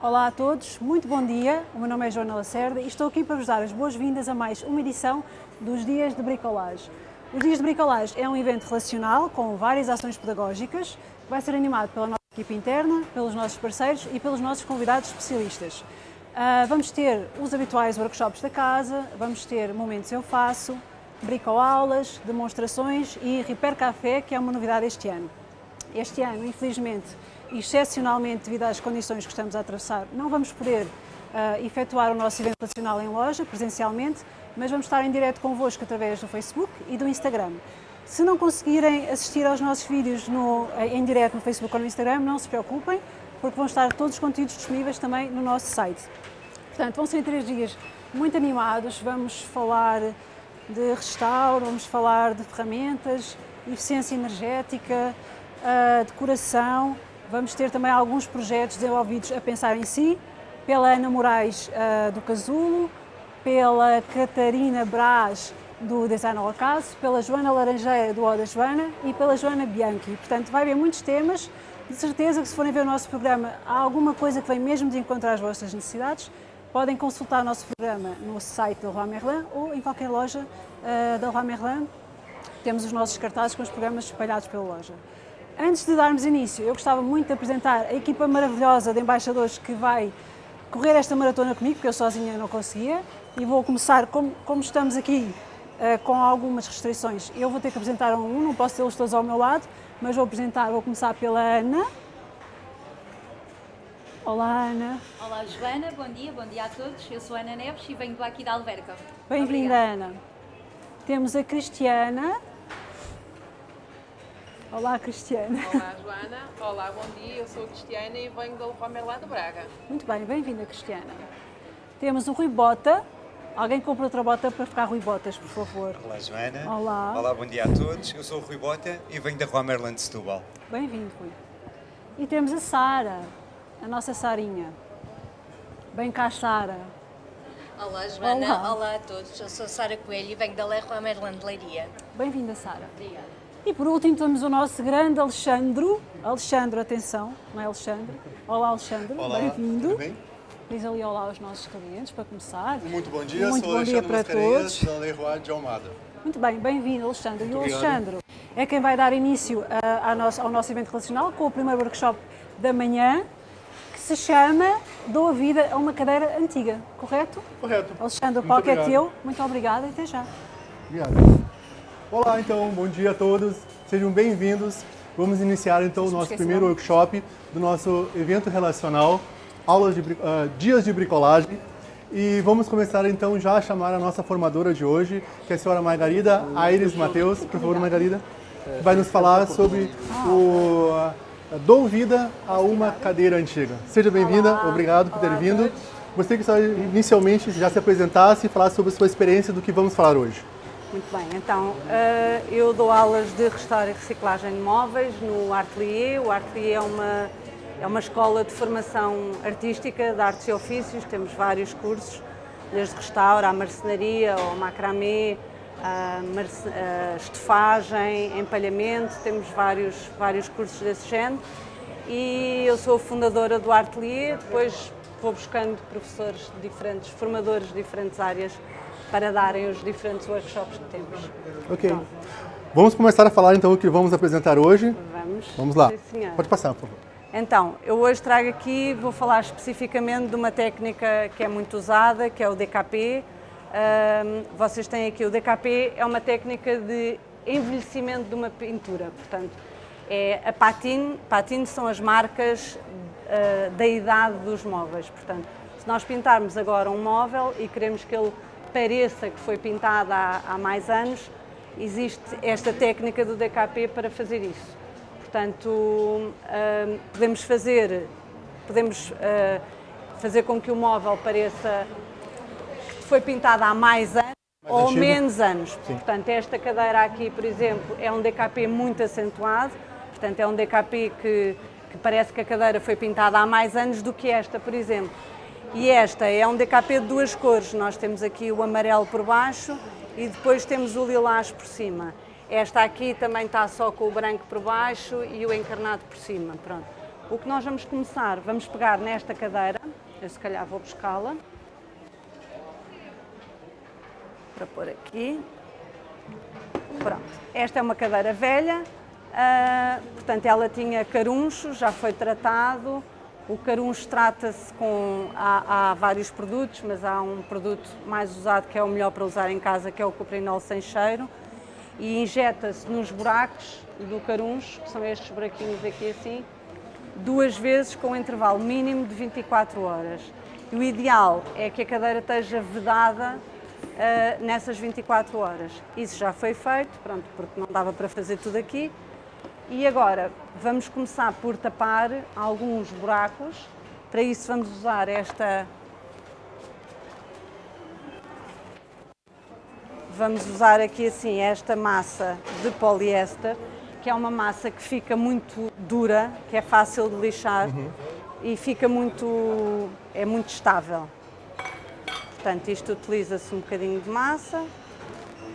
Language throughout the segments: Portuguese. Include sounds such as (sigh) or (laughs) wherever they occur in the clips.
Olá a todos, muito bom dia. O meu nome é Joana Lacerda e estou aqui para vos dar as boas-vindas a mais uma edição dos Dias de Bricolage. Os Dias de Bricolage é um evento relacional com várias ações pedagógicas que vai ser animado pela nossa equipe interna, pelos nossos parceiros e pelos nossos convidados especialistas. Uh, vamos ter os habituais workshops da casa, vamos ter momentos eu faço, bricoaulas, demonstrações e Repair Café, que é uma novidade este ano. Este ano, infelizmente, excepcionalmente devido às condições que estamos a atravessar, não vamos poder uh, efetuar o nosso evento nacional em loja, presencialmente, mas vamos estar em direto convosco através do Facebook e do Instagram. Se não conseguirem assistir aos nossos vídeos no, em direto no Facebook ou no Instagram, não se preocupem, porque vão estar todos os conteúdos disponíveis também no nosso site. Portanto, vão ser três dias muito animados, vamos falar de restauro, vamos falar de ferramentas, eficiência energética, uh, decoração, Vamos ter também alguns projetos desenvolvidos a pensar em si, pela Ana Moraes uh, do Casulo, pela Catarina Braz do Design ao Acaso, pela Joana Laranjeira do Oda Joana e pela Joana Bianchi. Portanto, vai haver muitos temas. De certeza que se forem ver o nosso programa, há alguma coisa que vem mesmo de encontrar as vossas necessidades. Podem consultar o nosso programa no site da Roi Merlin ou em qualquer loja uh, da Roi Merlin. Temos os nossos cartazes com os programas espalhados pela loja. Antes de darmos início, eu gostava muito de apresentar a equipa maravilhosa de embaixadores que vai correr esta maratona comigo, porque eu sozinha não conseguia, e vou começar, como, como estamos aqui uh, com algumas restrições, eu vou ter que apresentar um, não posso tê-los todos ao meu lado, mas vou apresentar, vou começar pela Ana. Olá Ana. Olá Joana, bom dia, bom dia a todos. Eu sou Ana Neves e venho aqui da Alverca. Bem-vinda Ana. Temos a Cristiana. Olá, Cristiana. Olá, Joana. Olá, bom dia. Eu sou a Cristiana e venho da Leroy Merlin de Braga. Muito bem, bem-vinda, Cristiana. Temos o Rui Bota. Alguém compra outra bota para ficar Rui Botas, por favor. Olá, Joana. Olá. Olá, bom dia a todos. Eu sou o Rui Bota e venho da Rua Merlin de Setúbal. Bem-vindo, Rui. E temos a Sara, a nossa Sarinha. Bem cá, Sara. Olá, Joana. Olá. Olá a todos. Eu sou Sara Coelho e venho da Merlin de Leiria. Bem-vinda, Sara. Obrigada. E por último temos o nosso grande Alexandro. Alexandre, atenção, não é Alexandre? Olá Alexandre, bem-vindo. bem? Diz ali olá aos nossos clientes para começar. Muito bom dia, Muito sou bom dia para todos. da Leroy de Almada. Muito bem, bem-vindo Alexandre. Muito e o obrigado. Alexandre é quem vai dar início a, a nosso, ao nosso evento relacional com o primeiro workshop da manhã, que se chama Dou a Vida a uma Cadeira Antiga, correto? Correto. Alexandre, o Muito palco é obrigado. teu. Muito obrigada e até já. Obrigado. Olá, então, bom dia a todos. Sejam bem-vindos. Vamos iniciar então o nosso primeiro workshop do nosso evento relacional, aulas de ah, dias de bricolagem. E vamos começar então já a chamar a nossa formadora de hoje, que é a senhora Margarida Aires Mateus. Por favor, Margarida, que vai nos falar sobre o ah, Dou Vida a uma Cadeira Antiga. Seja bem-vinda, obrigado por ter vindo. Gostaria que a senhora inicialmente já se apresentasse e falasse sobre a sua experiência do que vamos falar hoje. Muito bem, então eh, eu dou aulas de restauro e reciclagem de móveis no Artelier. O Artelier é uma, é uma escola de formação artística de artes e ofícios, temos vários cursos, desde restauro à marcenaria, ao macramê, a a estofagem, empalhamento, temos vários, vários cursos desse género. E eu sou fundadora do Artelier, depois vou buscando professores de diferentes, formadores de diferentes áreas para darem os diferentes workshops que temos. Ok. Vamos começar a falar então o que vamos apresentar hoje. Vamos? Vamos lá. Sim. Pode passar, por favor. Então, eu hoje trago aqui, vou falar especificamente de uma técnica que é muito usada, que é o DKP. Ahm, vocês têm aqui o DKP, é uma técnica de envelhecimento de uma pintura, portanto, é a patine, patine são as marcas ah, da idade dos móveis, portanto, se nós pintarmos agora um móvel e queremos que ele pareça que foi pintado há, há mais anos, existe esta técnica do DKP para fazer isso. Portanto, hum, podemos fazer, podemos ah, fazer com que o móvel pareça que foi pintado há mais anos ou antigo. menos anos. Portanto, esta cadeira aqui, por exemplo, é um DKP muito acentuado, portanto, é um DKP que, que parece que a cadeira foi pintada há mais anos do que esta, por exemplo. E esta é um DKP de duas cores. Nós temos aqui o amarelo por baixo e depois temos o lilás por cima. Esta aqui também está só com o branco por baixo e o encarnado por cima. Pronto. O que nós vamos começar, vamos pegar nesta cadeira, eu se calhar vou buscá-la, para pôr aqui. Pronto, esta é uma cadeira velha, uh, portanto ela tinha caruncho, já foi tratado, o caruncho trata-se com, há, há, vários produtos, mas há um produto mais usado que é o melhor para usar em casa, que é o cuprinol sem cheiro, e injeta-se nos buracos do caruncho, que são estes buraquinhos aqui assim, duas vezes com um intervalo mínimo de 24 horas. E o ideal é que a cadeira esteja vedada uh, nessas 24 horas. Isso já foi feito, pronto, porque não dava para fazer tudo aqui, e agora vamos começar por tapar alguns buracos. Para isso vamos usar esta Vamos usar aqui assim esta massa de poliéster, que é uma massa que fica muito dura, que é fácil de lixar uhum. e fica muito, é muito estável. Portanto, isto utiliza-se um bocadinho de massa. Vou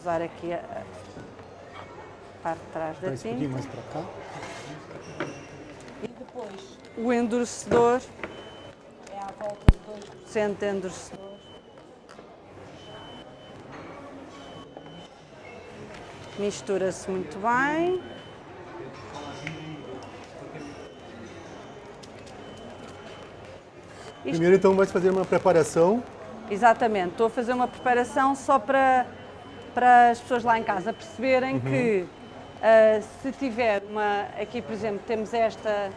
usar aqui a, parte de trás da tinta. Um mais para cá. E depois o endurecedor é à volta de 2% de endurecedor. Mistura-se muito bem. Primeiro então vais fazer uma preparação. Exatamente, estou a fazer uma preparação só para, para as pessoas lá em casa perceberem uhum. que Uh, se tiver uma, aqui por exemplo, temos esta,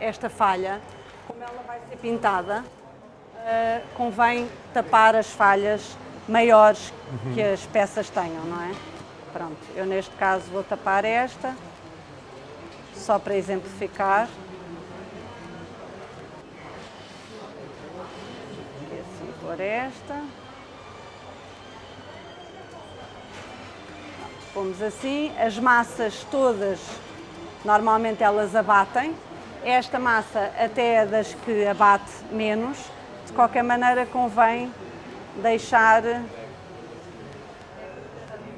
esta falha, como ela vai ser pintada, uh, convém tapar as falhas maiores uhum. que as peças tenham, não é? Pronto, eu neste caso vou tapar esta, só para exemplificar. E assim por esta. Pomos assim, as massas todas, normalmente elas abatem. Esta massa até é das que abate menos. De qualquer maneira convém deixar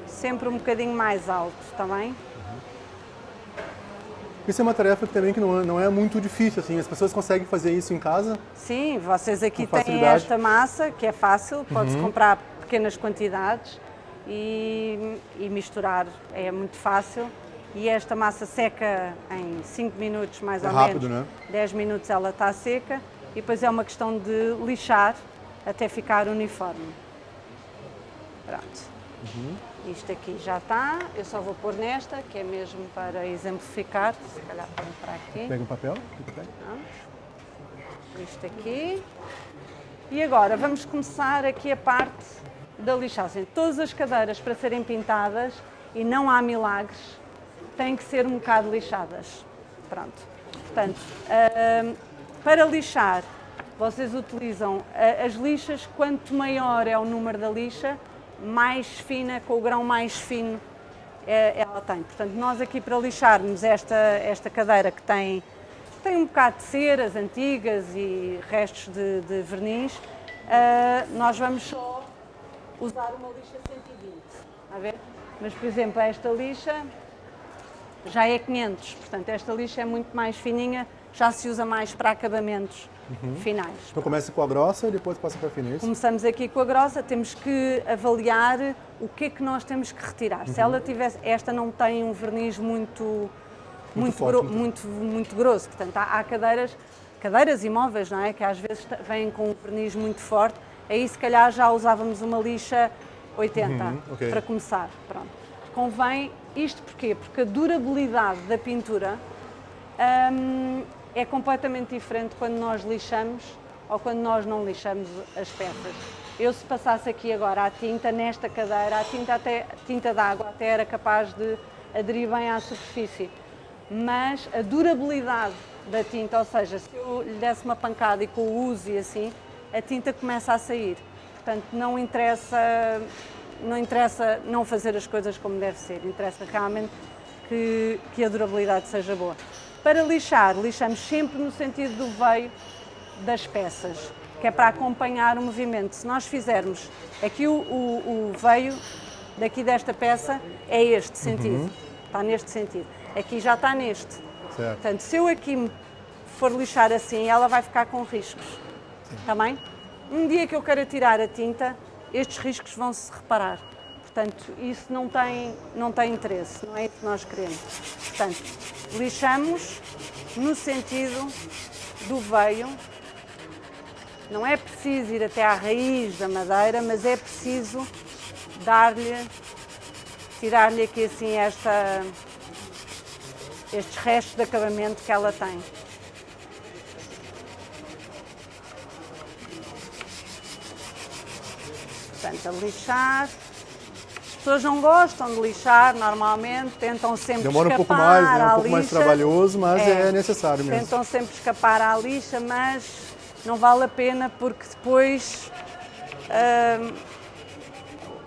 sempre um bocadinho mais alto, está bem? Isso é uma tarefa também que não é, não é muito difícil, assim, as pessoas conseguem fazer isso em casa? Sim, vocês aqui têm esta massa, que é fácil, pode-se uhum. comprar pequenas quantidades e, e misturar é muito fácil. E esta massa seca em 5 minutos mais é ou rápido, menos. Né? 10 minutos ela está seca e depois é uma questão de lixar até ficar uniforme. Pronto. Uhum. Isto aqui já está, eu só vou pôr nesta, que é mesmo para exemplificar. Se calhar para para aqui. Pega o papel. Isto aqui. E agora vamos começar aqui a parte da lixagem. Todas as cadeiras para serem pintadas, e não há milagres, têm que ser um bocado lixadas. Pronto. Portanto, uh, para lixar, vocês utilizam as lixas, quanto maior é o número da lixa, mais fina, com o grão mais fino é, ela tem. Portanto, nós aqui para lixarmos esta, esta cadeira que tem, tem um bocado de ceras antigas e restos de, de verniz, uh, nós vamos só usar uma lixa 120, a ver? Mas, por exemplo, esta lixa já é 500, portanto, esta lixa é muito mais fininha, já se usa mais para acabamentos uhum. finais. Então começa com a grossa e depois passa para a é Começamos aqui com a grossa, temos que avaliar o que é que nós temos que retirar. Uhum. Se ela tivesse, esta não tem um verniz muito, muito, muito, forte, gro, muito. muito, grosso, portanto, há, há cadeiras, cadeiras imóveis, não é? Que às vezes vêm com um verniz muito forte, aí se calhar já usávamos uma lixa 80 uhum, okay. para começar. Pronto. Convém isto porquê? Porque a durabilidade da pintura hum, é completamente diferente quando nós lixamos ou quando nós não lixamos as peças. Eu se passasse aqui agora a tinta nesta cadeira, a tinta, até, a tinta d'água até era capaz de aderir bem à superfície, mas a durabilidade da tinta, ou seja, se eu lhe desse uma pancada e com o uso e assim, a tinta começa a sair. Portanto, não interessa, não interessa não fazer as coisas como deve ser, interessa realmente que, que a durabilidade seja boa. Para lixar, lixamos sempre no sentido do veio das peças, que é para acompanhar o movimento. Se nós fizermos aqui o, o, o veio daqui desta peça, é este sentido, uhum. está neste sentido. Aqui já está neste. Certo. Portanto, se eu aqui for lixar assim, ela vai ficar com riscos. Está bem? Um dia que eu quero tirar a tinta, estes riscos vão se reparar. Portanto, isso não tem, não tem interesse, não é isso que nós queremos. Portanto, lixamos no sentido do veio. Não é preciso ir até à raiz da madeira, mas é preciso dar-lhe, tirar-lhe aqui assim esta, estes restos de acabamento que ela tem. Portanto, a lixar. As pessoas não gostam de lixar normalmente, tentam sempre Demora um escapar pouco mais, né? um pouco mais lixa. trabalhoso, mas é necessário mesmo. Tentam sempre escapar à lixa, mas não vale a pena porque depois hum,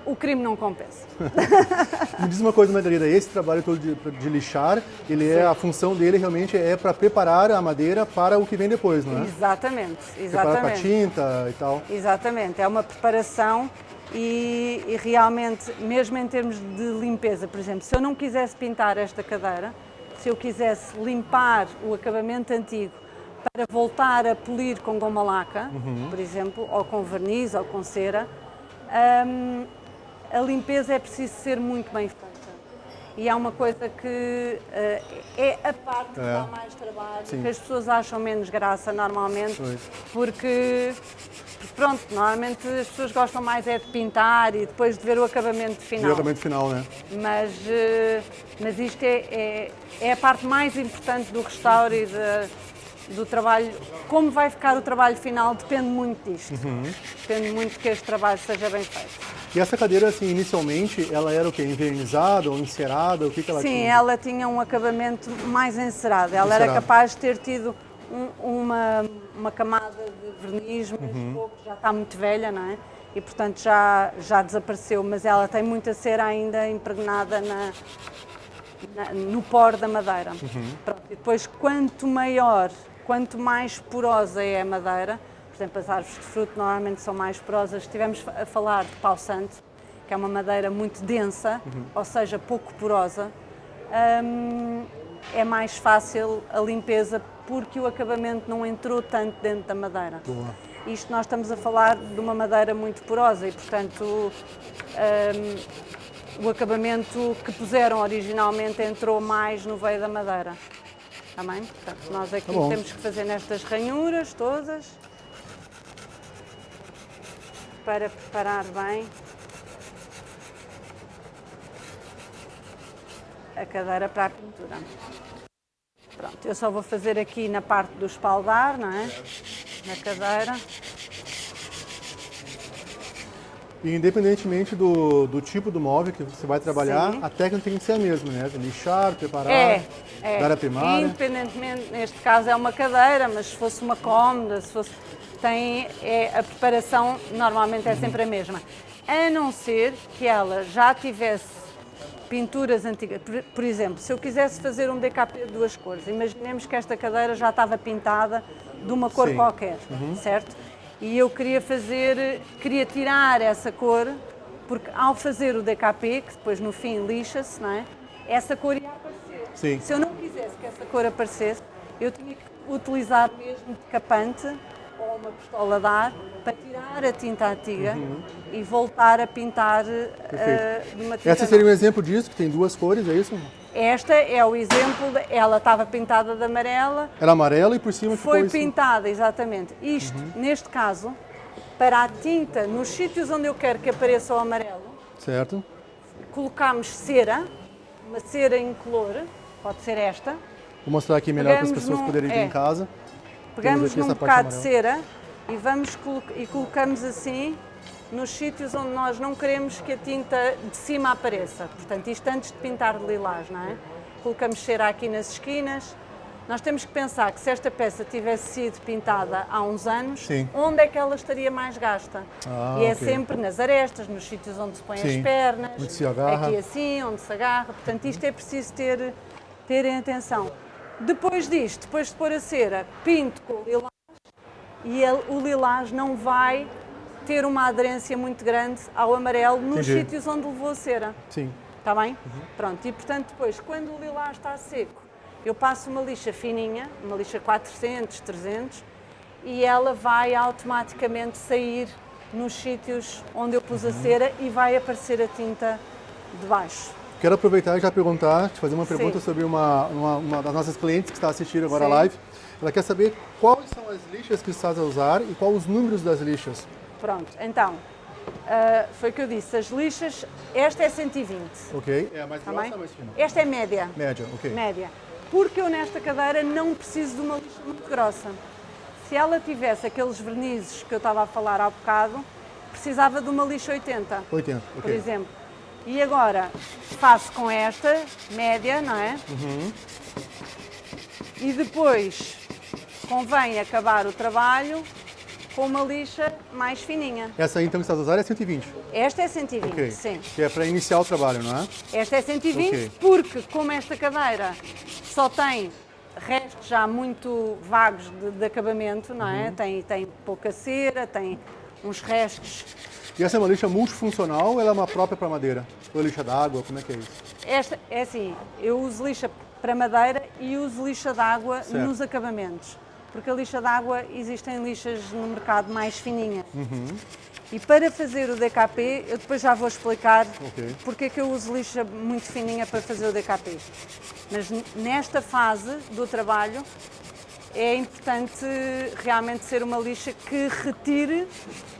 o crime não compensa. (laughs) Me diz uma coisa, Margarida, esse trabalho todo de, de lixar, ele é, a função dele realmente é para preparar a madeira para o que vem depois, não é? Exatamente, Preparar para exatamente. tinta e tal. Exatamente, é uma preparação e, e realmente, mesmo em termos de limpeza, por exemplo, se eu não quisesse pintar esta cadeira, se eu quisesse limpar o acabamento antigo para voltar a polir com goma laca, por exemplo, ou com verniz ou com cera, hum, a limpeza é preciso ser muito bem feita. E há uma coisa que eh, é a parte que É. dá mais trabalho, Sim. que as pessoas acham menos graça normalmente, Pois. porque pronto, normalmente as pessoas gostam mais é de pintar e depois de ver o acabamento final. o acabamento final, né? Mas, eh, mas isto é, é, é a parte mais importante do restauro e de- do trabalho. Como vai ficar o trabalho final depende muito disto. Uhum. Depende muito que este trabalho seja bem feito. E essa cadeira, assim, inicialmente, ela era o quê? Envernizada ou encerada? O que, que ela Sim, tinha? ela tinha um acabamento mais encerado. Ela era Encerado. capaz de ter tido um- uma, uma camada de verniz, mas Uhum. pouco, já está muito velha, não é? E portanto já, já desapareceu, mas ela tem muita cera ainda impregnada na, na- no pó da madeira. Uhum. Pronto, e depois, quanto maior, quanto mais porosa é a madeira, por exemplo, as árvores de fruto normalmente são mais porosas. Estivemos a falar de pau santo, que é uma madeira muito densa, Uhum. ou seja, pouco porosa. hum, é mais fácil a limpeza porque o acabamento não entrou tanto dentro da madeira. Boa. Isto nós estamos a falar de uma madeira muito porosa e, portanto, hum, o acabamento que puseram originalmente entrou mais no veio da madeira. Está bem? Portanto, nós aqui Tá temos que fazer nestas ranhuras todas para preparar bem a cadeira para a pintura. Pronto, eu só vou fazer aqui na parte do espaldar, não é? Na cadeira. E independentemente do, do tipo do móvel que você vai trabalhar, Sim. a técnica tem que ser a mesma, né? Lixar, preparar, É, é. dar a primária. Independentemente, neste caso é uma cadeira, mas se fosse uma cômoda, se fosse. Tem, é, a preparação normalmente é sempre a mesma. A não ser que ela já tivesse pinturas antigas. Por, exemplo, se eu quisesse fazer um DKP de duas cores, imaginemos que esta cadeira já estava pintada de uma cor Sim. qualquer, certo? E eu queria fazer, queria tirar essa cor, porque ao fazer o DKP, que depois no fim lixa-se, não é? Essa cor ia aparecer. Sim. Se eu não quisesse que essa cor aparecesse, eu tinha que utilizar mesmo decapante uma pistola de ar para tirar a tinta antiga e voltar a pintar uh, de uma tinta Essa seria um exemplo disso, que tem duas cores, é isso? Esta é o exemplo, de, ela estava pintada de amarela, Era amarela e por cima foi ficou isso. pintada, exatamente. Isto, neste caso, para a tinta, nos sítios onde eu quero que apareça o amarelo, Certo. colocamos cera, uma cera incolor, pode ser esta, Vou mostrar aqui melhor para as Pegamos pessoas poderem ver é. em casa. Pegamos num bocado de cera e, vamos, e colocamos assim nos sítios onde nós não queremos que a tinta de cima apareça. Portanto, isto antes de pintar de lilás, não é? Colocamos cera aqui nas esquinas. Nós temos que pensar que se esta peça tivesse sido pintada há uns anos, Sim. onde é que ela estaria mais gasta? Ah, e é ok. sempre nas arestas, nos sítios onde se põem Sim, as pernas, aqui assim, onde se agarra. Portanto, isto é preciso ter, terem atenção. Depois disto, depois de pôr a cera, pinto com o lilás e ele- o lilás não vai ter uma aderência muito grande ao amarelo nos Entendi. sítios onde levou a cera. Sim. Está bem? Pronto, e portanto depois, quando o lilás está seco, eu passo uma lixa fininha, uma lixa 400, 300, e ela vai automaticamente sair nos sítios onde eu pus a cera e vai aparecer a tinta de baixo. Quero aproveitar e já perguntar, te fazer uma Sim. pergunta sobre uma, uma, uma das nossas clientes que está assistindo agora a Sim. live. Ela quer saber quais são as lixas que estás a usar e quais os números das lixas. Pronto, então, ah, foi o que eu disse, as lixas, esta é 120, Ok? É a mais está grossa ou a mais fina? Esta é média. Média, ok. média. Porque eu nesta cadeira não preciso de uma lixa muito grossa. Se ela tivesse aqueles vernizes que eu estava a falar há bocado, precisava de uma lixa 80, 80, por ok. exemplo. E agora faço com esta, média, não é? E depois convém acabar o trabalho com uma lixa mais fininha. Essa aí então que estás a usar é 120. Esta é 120, Ok. sim. Que é para iniciar o trabalho, não é? Esta é 120 Ok. porque, como esta cadeira só tem restos já muito vagos de, de acabamento, não Uhum. é? Tem, tem pouca cera, tem uns restos. E essa é uma lixa multifuncional ou ela é uma própria para madeira? Ou lixa d'água, como é que é isso? Esta é assim, eu uso lixa para madeira e uso lixa d'água nos acabamentos. Porque a lixa d'água existem lixas no mercado mais fininhas. Uhum. E para fazer o DKP, eu depois já vou explicar Ok. porque é que eu uso lixa muito fininha para fazer o DKP. Mas nesta fase do trabalho é importante realmente ser uma lixa que retire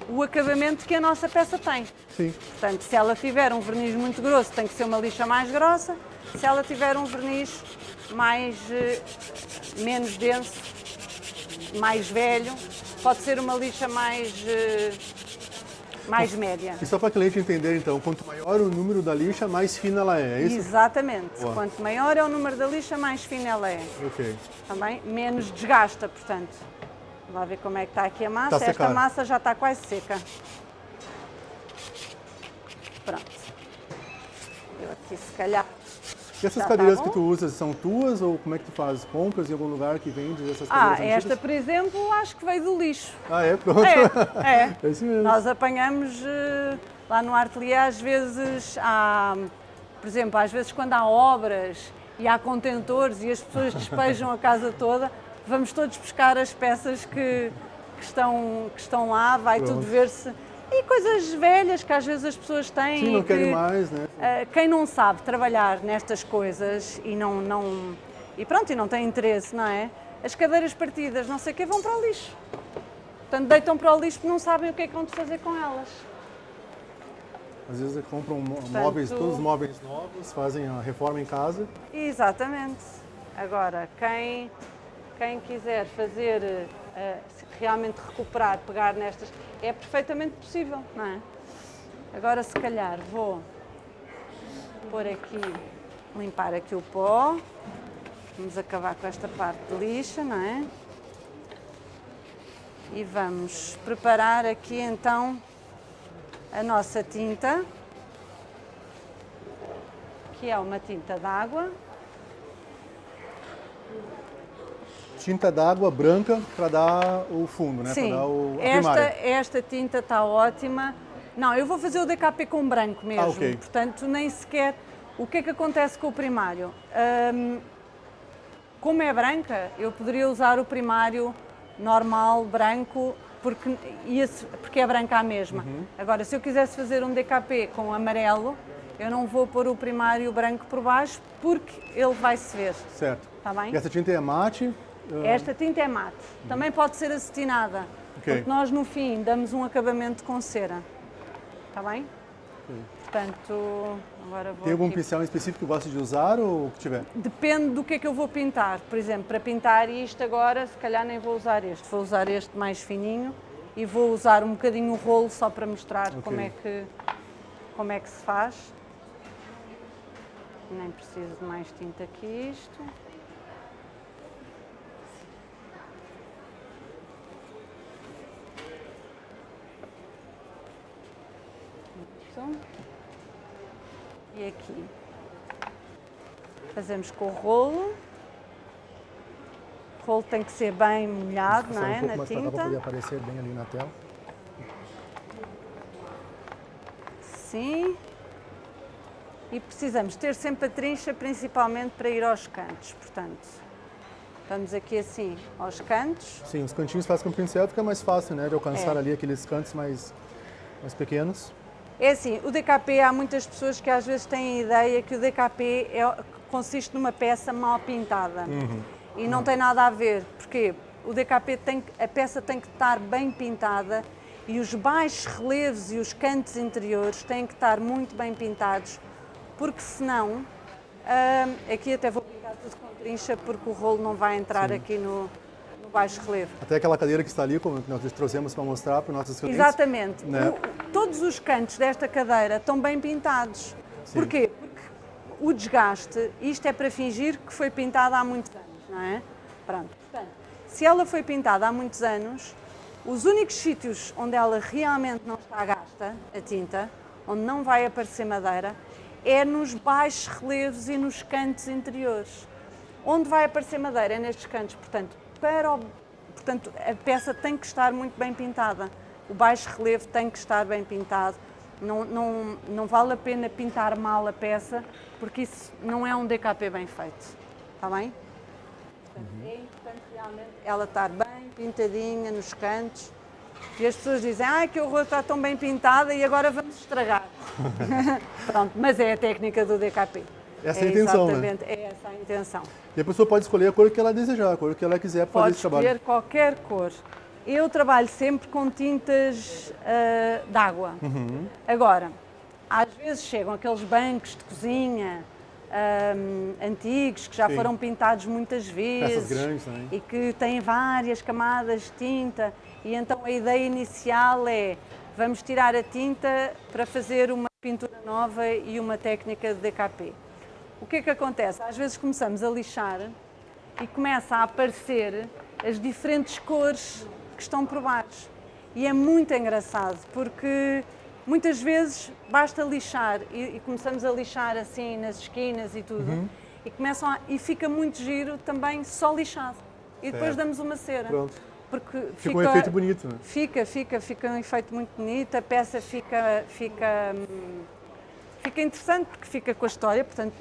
o acabamento que a nossa peça tem. Sim. Portanto, se ela tiver um verniz muito grosso, tem que ser uma lixa mais grossa. Se ela tiver um verniz mais eh, menos denso, mais velho, pode ser uma lixa mais eh, mais média. E só para a cliente entender então, quanto maior o número da lixa, mais fina ela é, é isso? Exatamente. Boa. Quanto maior é o número da lixa, mais fina ela é. Ok. Também menos desgasta, portanto. Vamos lá ver como é que está aqui a massa. A Esta secar. massa já está quase seca. Pronto. Eu aqui se calhar. E essas Já tá cadeiras bom? que tu usas são tuas ou como é que tu fazes? Compras em algum lugar que vende essas Ah, cadeiras esta, antigas? por exemplo, acho que veio do lixo. Ah, é? Pronto. É, (laughs) é. É isso mesmo. Nós apanhamos eh, lá no ateliê, às vezes, há, por exemplo, às vezes quando há obras e há contentores e as pessoas despejam a (laughs) casa toda, vamos todos buscar as peças que, que estão, que estão lá, vai Pronto. tudo ver-se. E coisas velhas que às vezes as pessoas têm. Sim, não que, querem mais, né? eh, quem não sabe trabalhar nestas coisas e não, não e pronto e não tem interesse, não é? As cadeiras partidas, não sei o que, vão para o lixo. Portanto, deitam para o lixo porque não sabem o que é que vão fazer com elas. Às vezes compram mó- móveis, todos os móveis novos, fazem a reforma em casa. Exatamente. Agora, quem, quem quiser fazer, eh, realmente recuperar, pegar nestas, é perfeitamente possível, não é? Agora, se calhar, vou pôr aqui, limpar aqui o pó. Vamos acabar com esta parte de lixa, não é? E vamos preparar aqui então a nossa tinta, que é uma tinta d'água. Tinta d'água branca para dar o fundo, né? Sim, Para dar o, esta, esta tinta está ótima. Não, eu vou fazer o DKP com branco mesmo, Ah, ok. portanto nem sequer... O que é que acontece com o primário? Hum, como é branca, eu poderia usar o primário normal, branco, porque, porque é branca a mesma. Uhum. Agora, se eu quisesse fazer um DKP com amarelo, eu não vou pôr o primário branco por baixo, porque ele vai se ver, Certo. está bem? E essa tinta é mate. Ah, Esta tinta é mate. Também pode ser acetinada. Ok. Porque nós no fim damos um acabamento com cera. Está bem? Portanto, agora vou Tem algum aqui- pincel em específico que gosta de usar ou o que tiver? Depende do que é que eu vou pintar. Por exemplo, para pintar isto agora, se calhar nem vou usar este. Vou usar este mais fininho e vou usar um bocadinho o rolo só para mostrar Ok. como, é que, como é que se faz. Nem preciso de mais tinta que isto. E aqui fazemos com o rolo. O rolo tem que ser bem molhado, não é? um Na mais para poder tinta. aparecer bem ali na tela. Sim. e precisamos ter sempre a trincha, principalmente para ir aos cantos. Portanto, vamos aqui assim aos cantos. Sim, os cantinhos faz com o pincel fica mais fácil, né, de alcançar É. ali aqueles cantos mais, mais pequenos. É assim, o DKP, há muitas pessoas que às vezes têm a ideia que o DKP é, consiste numa peça mal pintada. E não tem nada a ver, porque o DKP tem, a peça tem que estar bem pintada e os baixos relevos e os cantos interiores têm que estar muito bem pintados, porque senão, hum, aqui até vou pintar tudo com trincha, porque o rolo não vai entrar aqui no, no baixo relevo. Até aquela cadeira que está ali, como nós trouxemos para mostrar para os nossos clientes. Exatamente. né? O- todos os cantos desta cadeira estão bem pintados. Porquê? Porque o desgaste, isto é para fingir que foi pintada há muitos anos, não é? Pronto. Portanto, se ela foi pintada há muitos anos, os únicos sítios onde ela realmente não está gasta, a tinta, onde não vai aparecer madeira, é nos baixos relevos e nos cantos interiores. Onde vai aparecer madeira é nestes cantos, portanto, para o Portanto, a peça tem que estar muito bem pintada. O baixo relevo tem que estar bem pintado. Não, não, não vale a pena pintar mal a peça, porque isso não é um DKP bem feito. Está bem? É importante realmente ela estar bem pintadinha nos cantos. E as pessoas dizem, ah, que horror, está tão bem pintada e agora vamos estragar. (laughs) Pronto, mas é a técnica do DKP. Essa é a intenção, né? Exatamente, é essa a intenção. E a pessoa pode escolher a cor que ela desejar, a cor que ela quiser para fazer Pode esse trabalho. escolher qualquer cor. Eu trabalho sempre com tintas ah, d'água. Uhum. Agora, às vezes chegam aqueles bancos de cozinha ahm, antigos que já Sim. foram pintados muitas vezes grandes também. e que têm várias camadas de tinta. E então a ideia inicial é vamos tirar a tinta para fazer uma pintura nova e uma técnica de DKP. O que é que acontece? Às vezes começamos a lixar e começa a aparecer as diferentes cores que estão por baixo. E é muito engraçado porque muitas vezes basta lixar e, e começamos a lixar assim nas esquinas e tudo e, começam a- e fica muito giro também só lixado. E depois damos uma cera. Pronto. Porque Fica um efeito bonito, né? Fica, fica, fica um efeito muito bonito, a peça fica, fica, hum, fica interessante porque fica com a história, portanto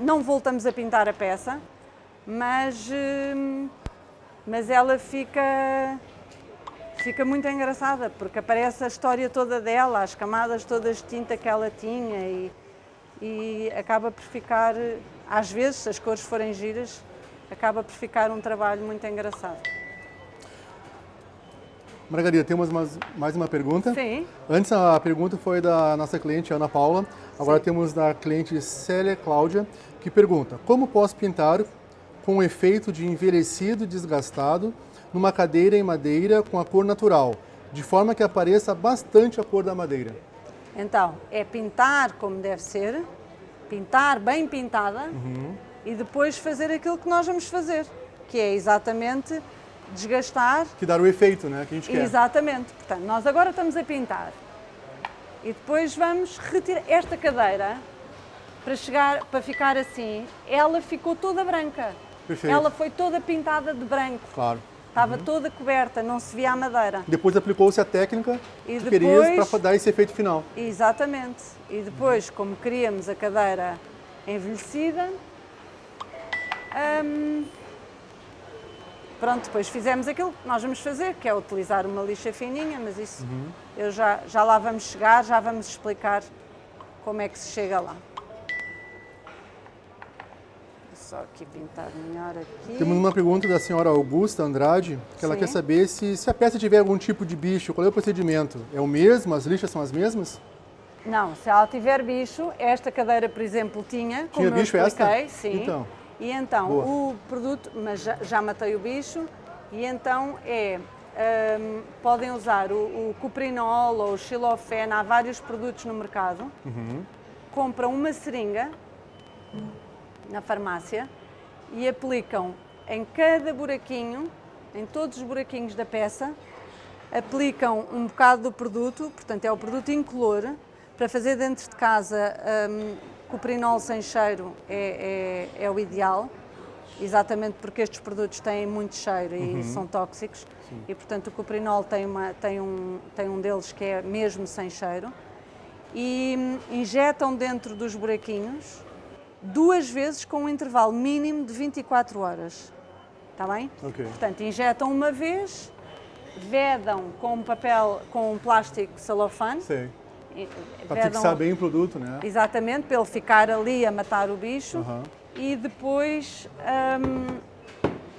não voltamos a pintar a peça, mas, hum, mas ela fica, fica muito engraçada porque aparece a história toda dela, as camadas todas de tinta que ela tinha e, e acaba por ficar, às vezes, se as cores forem giras, acaba por ficar um trabalho muito engraçado. Margarida, temos mais, mais uma pergunta. Sim. Antes a pergunta foi da nossa cliente Ana Paula, agora temos da cliente Célia Cláudia, que pergunta: Como posso pintar com um efeito de envelhecido e desgastado numa cadeira em madeira com a cor natural, de forma que apareça bastante a cor da madeira? Então, é pintar como deve ser, pintar bem pintada e depois fazer aquilo que nós vamos fazer, que é exatamente desgastar. Que dar o efeito, né, que a gente quer. Exatamente. Portanto, nós agora estamos a pintar e depois vamos retirar esta cadeira para chegar para ficar assim. Ela ficou toda branca. Perfeito. Ela foi toda pintada de branco. Claro. Estava toda coberta, não se via a madeira. Depois aplicou-se a técnica E que querias depois- para dar esse efeito final. Exatamente. E depois, como queríamos a cadeira envelhecida, hum, pronto, depois fizemos aquilo que nós vamos fazer, que é utilizar uma lixa fininha, mas isso eu já, já lá vamos chegar, já vamos explicar como é que se chega lá. Só aqui pintar melhor aqui. Temos uma pergunta da senhora Augusta Andrade, que ela Sim. quer saber se, se a peça tiver algum tipo de bicho, qual é o procedimento? É o mesmo? As lixas são as mesmas? Não, se ela tiver bicho, esta cadeira, por exemplo, tinha, como eu bicho esta? expliquei, sim. Então. E então, Boa. o produto, mas já, já matei o bicho, e então é, hum, podem usar o, o cuprinol ou o xilofene, há vários produtos no mercado. Compram uma seringa na farmácia e aplicam em cada buraquinho, em todos os buraquinhos da peça, aplicam um bocado do produto, portanto é o produto incolor, para fazer dentro de casa hum, cuprinol sem cheiro é, é- é o ideal, exatamente porque estes produtos têm muito cheiro e são tóxicos e portanto o cuprinol tem, uma, tem, um, tem um deles que é mesmo sem cheiro e injetam dentro dos buraquinhos duas vezes com um intervalo mínimo de 24 horas. Está bem? Ok. Portanto, injetam uma vez, vedam com um papel, com um plástico celofane. Sei. Para vedam- fixar bem o produto, né? Exatamente, para ele ficar ali a matar o bicho. Aham. E depois, hum,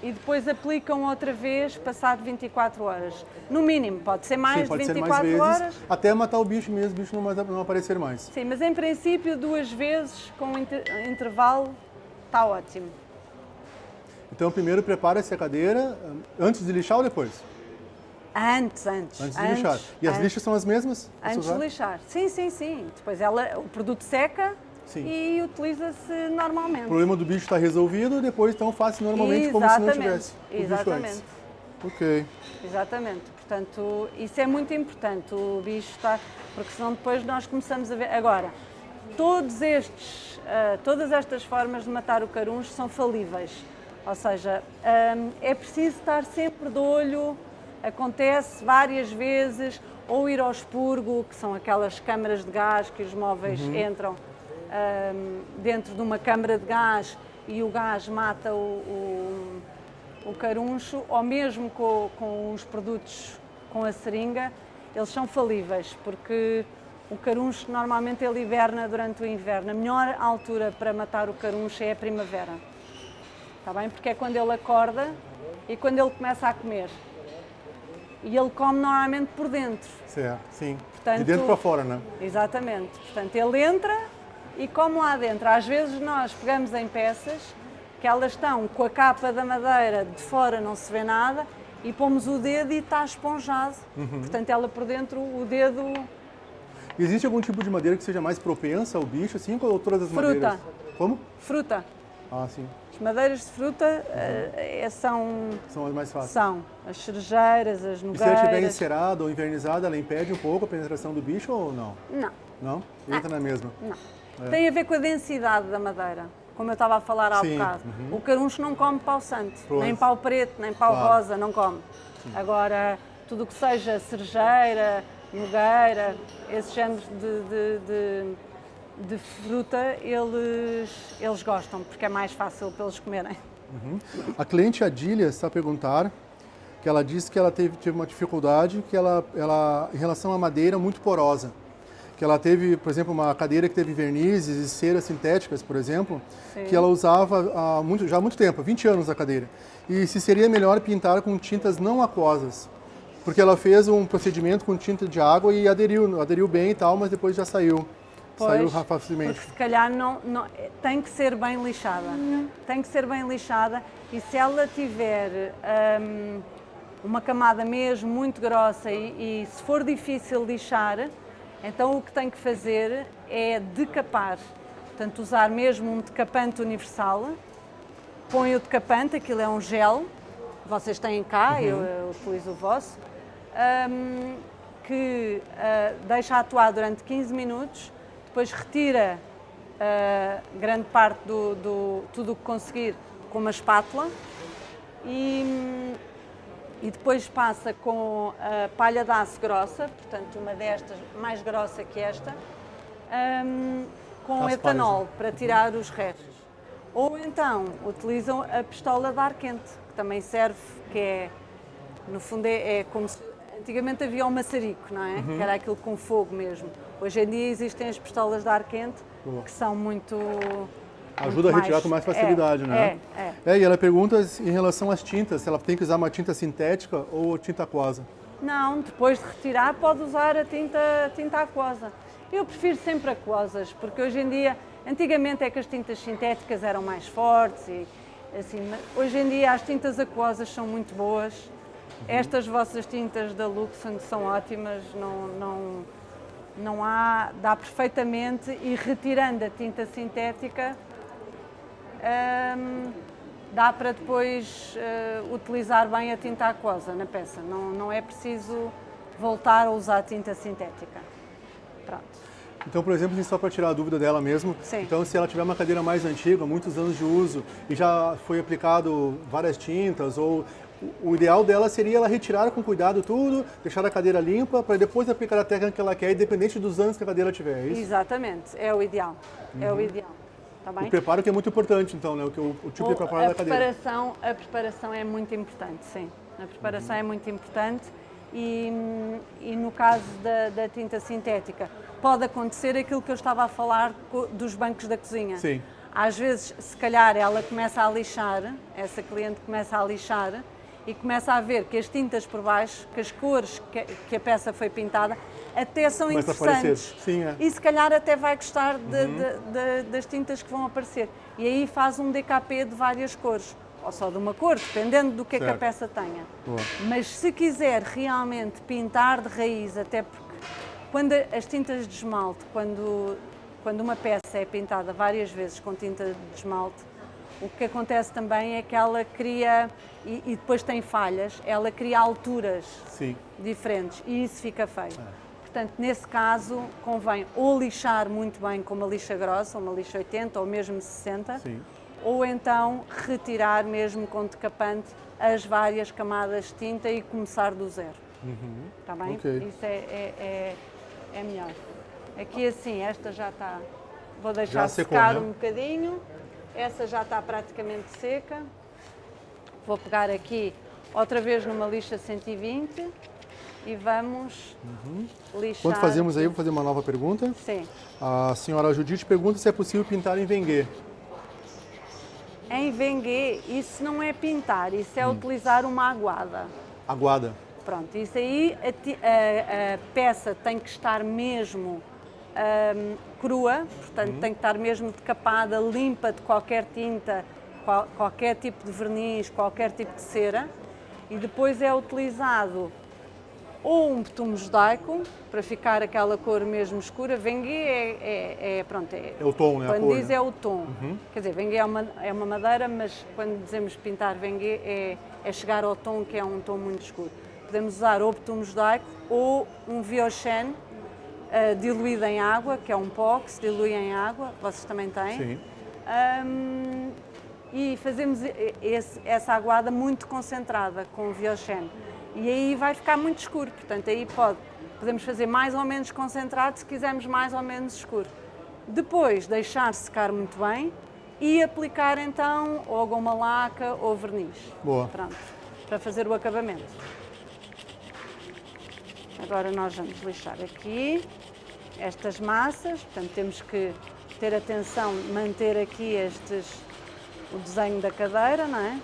e depois aplicam outra vez, passado 24 horas. No mínimo, pode ser mais Sim, de pode ser 24 mais vezes, horas. até matar o bicho mesmo, o bicho não, mais- não aparecer mais. Sim, mas em princípio, duas vezes com inter- intervalo, está ótimo. Então, primeiro prepara-se a cadeira, antes de lixar ou depois? Antes, antes. Antes de lixar. E as antes. lixas são as mesmas? Antes de lixar. Sim, sim, sim. Depois ela, o produto seca Sim. e utiliza-se normalmente. O problema do bicho está resolvido, depois então faz normalmente como se não Exatamente, tivesse exatamente. antes. Ok. Exatamente. Portanto, isso é muito importante. O bicho está. Porque senão depois nós começamos a ver. Agora, todos estes, ah, todas estas formas de matar o caruncho são falíveis. Ou seja, ahm, é preciso estar sempre de olho, acontece várias vezes, ou ir ao expurgo, que são aquelas câmaras de gás que os móveis entram ahm, dentro de uma câmara de gás e o gás mata o- o, o caruncho, ou mesmo com, com os produtos com a seringa, eles são falíveis, porque o caruncho normalmente ele hiberna durante o inverno. A melhor altura para matar o caruncho é a primavera. Está bem? Porque é quando ele acorda e quando ele começa a comer. E ele come normalmente por dentro. Certo, sim. Portanto- de dentro para fora, né? Exatamente. Portanto, ele entra e come lá dentro. Às vezes nós pegamos em peças que elas estão com a capa da madeira de fora não se vê nada e pomos o dedo e está esponjado. Uhum. Portanto, ela por dentro, o dedo Existe algum tipo de madeira que seja mais propensa ao bicho, assim, ou todas as Fruta. madeiras? Como? fruta. Ah, sim. As madeiras de fruta eh, é- são, São as mais fáceis. são as cerejeiras, as E se ela estiver nogueiras. encerada ou invernizada, ela impede um pouco a penetração do bicho ou não? Não, Não? Entra na mesma. não. Tem a ver com a densidade da madeira. Como eu estava a falar há Sim, bocado. uhum. O caruncho não come pau santo, Pois. nem pau preto, nem pau Claro. rosa, não come. Agora, tudo o que seja cerejeira, nogueira, esses géneros de, de, de, de fruta, eles, eles gostam, porque é mais fácil para eles comerem. A cliente Adília está a perguntar que ela disse que ela teve, teve uma dificuldade que ela, ela, em relação à madeira muito porosa. Que ela teve, por exemplo, uma cadeira que teve vernizes e ceras sintéticas, por exemplo, que ela usava há muito, já há muito tempo, 20 anos a cadeira. E se seria melhor pintar com tintas não aquosas. Porque ela fez um procedimento com tinta de água e aderiu, aderiu bem e tal, mas depois já saiu. Saiu Pois, facilmente. Porque se calhar não, não- tem que ser bem lixada. Tem que ser bem lixada e se ela tiver hum, uma camada mesmo muito grossa e, e se for difícil lixar, então o que tem que fazer é decapar. Portanto, usar mesmo um decapante universal. Põe o decapante, aquilo é um gel, vocês têm cá, eu, eu utilizo o vosso, hum, que ah, deixa atuar durante 15 minutos, depois retira ah, grande parte do, do tudo o que conseguir com uma espátula e, e depois passa com a palha de aço grossa, portanto uma destas mais grossa que esta, hum, com etanol para tirar os restos. Ou então utilizam a pistola de ar quente, que também serve, que é, no fundo, é, é como se. Antigamente havia o maçarico, não é? Que era aquilo com fogo mesmo. Hoje em dia existem as pistolas de ar quente, Boa. que são muito. Ajuda a muito retirar com mais facilidade, é, né? É, é. É, e ela pergunta em relação às tintas, se ela tem que usar uma tinta sintética ou tinta aquosa. Não, depois de retirar pode usar a tinta, a tinta aquosa. Eu prefiro sempre aquosas, porque hoje em dia, antigamente é que as tintas sintéticas eram mais fortes e assim, hoje em dia as tintas aquosas são muito boas. Estas vossas tintas da Luxon são ótimas, não, não, não há, dá perfeitamente e retirando a tinta sintética, hum, dá para depois eh, utilizar bem a tinta aquosa na peça. Não, não é preciso voltar a usar tinta sintética. Pronto. Então, por exemplo, assim, só para tirar a dúvida dela mesmo, Sim. então se ela tiver uma cadeira mais antiga, muitos anos de uso, e já foi aplicado várias tintas, ou o- ideal dela seria ela retirar com cuidado tudo, deixar a cadeira limpa, para depois aplicar a técnica que ela quer, independente dos anos que a cadeira tiver, é isso? Exatamente, é o ideal. É o ideal. Tá bem? O preparo que é muito importante, então, né? O, o, o tipo de O- preparo a da cadeira. preparação, a preparação é muito importante, sim. A preparação é muito importante e, e no caso da, da tinta sintética pode acontecer aquilo que eu estava a falar dos bancos da cozinha. Sim. Às vezes, se calhar, ela começa a lixar, essa cliente começa a lixar e começa a ver que as tintas por baixo, que as cores que, que a peça foi pintada, até são Começa interessantes. Sim, é. E se calhar até vai gostar de- de- de- das tintas que vão aparecer. E aí faz um DKP de várias cores, ou só de uma cor, dependendo do que é que a Certo. peça tenha. Boa. Mas se quiser realmente pintar de raiz, até porque quando as tintas de esmalte, quando, quando uma peça é pintada várias vezes com tinta de esmalte, o que acontece também é que ela cria, e, e depois tem falhas, ela cria alturas Sim. diferentes e isso fica feio. Portanto, nesse caso, convém ou lixar muito bem com uma lixa grossa, uma lixa 80 ou mesmo 60, Sim. ou então retirar mesmo com decapante as várias camadas de tinta e começar do zero. Está bem? Ok. Isso é, é, é, é melhor. Aqui assim, esta já está. Vou deixar Já secar né? um bocadinho. Essa já está praticamente seca. Vou pegar aqui outra vez numa lixa 120 e vamos lixar. Enquanto fazemos aí, vou fazer uma nova pergunta. Sim. A senhora Judite pergunta se é possível pintar em Vengue. Em Vengue, isso não é pintar, isso Hum. é utilizar uma aguada. Aguada. Pronto, isso aí a, a- a peça tem que estar mesmo ahm, crua, portanto Uhum. tem que estar mesmo decapada, limpa de qualquer tinta, qual- qualquer tipo de verniz, qualquer tipo de cera, e depois é utilizado ou um betume judaico para ficar aquela cor mesmo escura. Vengue é, é- é- pronto, é, É o tom, né? A quando cor, diz né? é o tom. Quer dizer, vengue é uma, é uma madeira, mas quando dizemos pintar vengue é, é chegar ao tom que é um tom muito escuro. Podemos usar ou betume judaico ou um viochen ah, diluído em água, que é um pó que se dilui em água, vocês também têm. Sim. Ahm, e fazemos esse- essa aguada muito concentrada com o viochen. E aí vai ficar muito escuro, portanto aí pode, podemos fazer mais ou menos concentrado se quisermos mais ou menos escuro. Depois deixar secar muito bem e aplicar então ou goma laca ou verniz. Boa. Pronto, para fazer o acabamento. Agora nós vamos lixar aqui estas massas, portanto temos que ter atenção manter aqui estes, o desenho da cadeira, não é?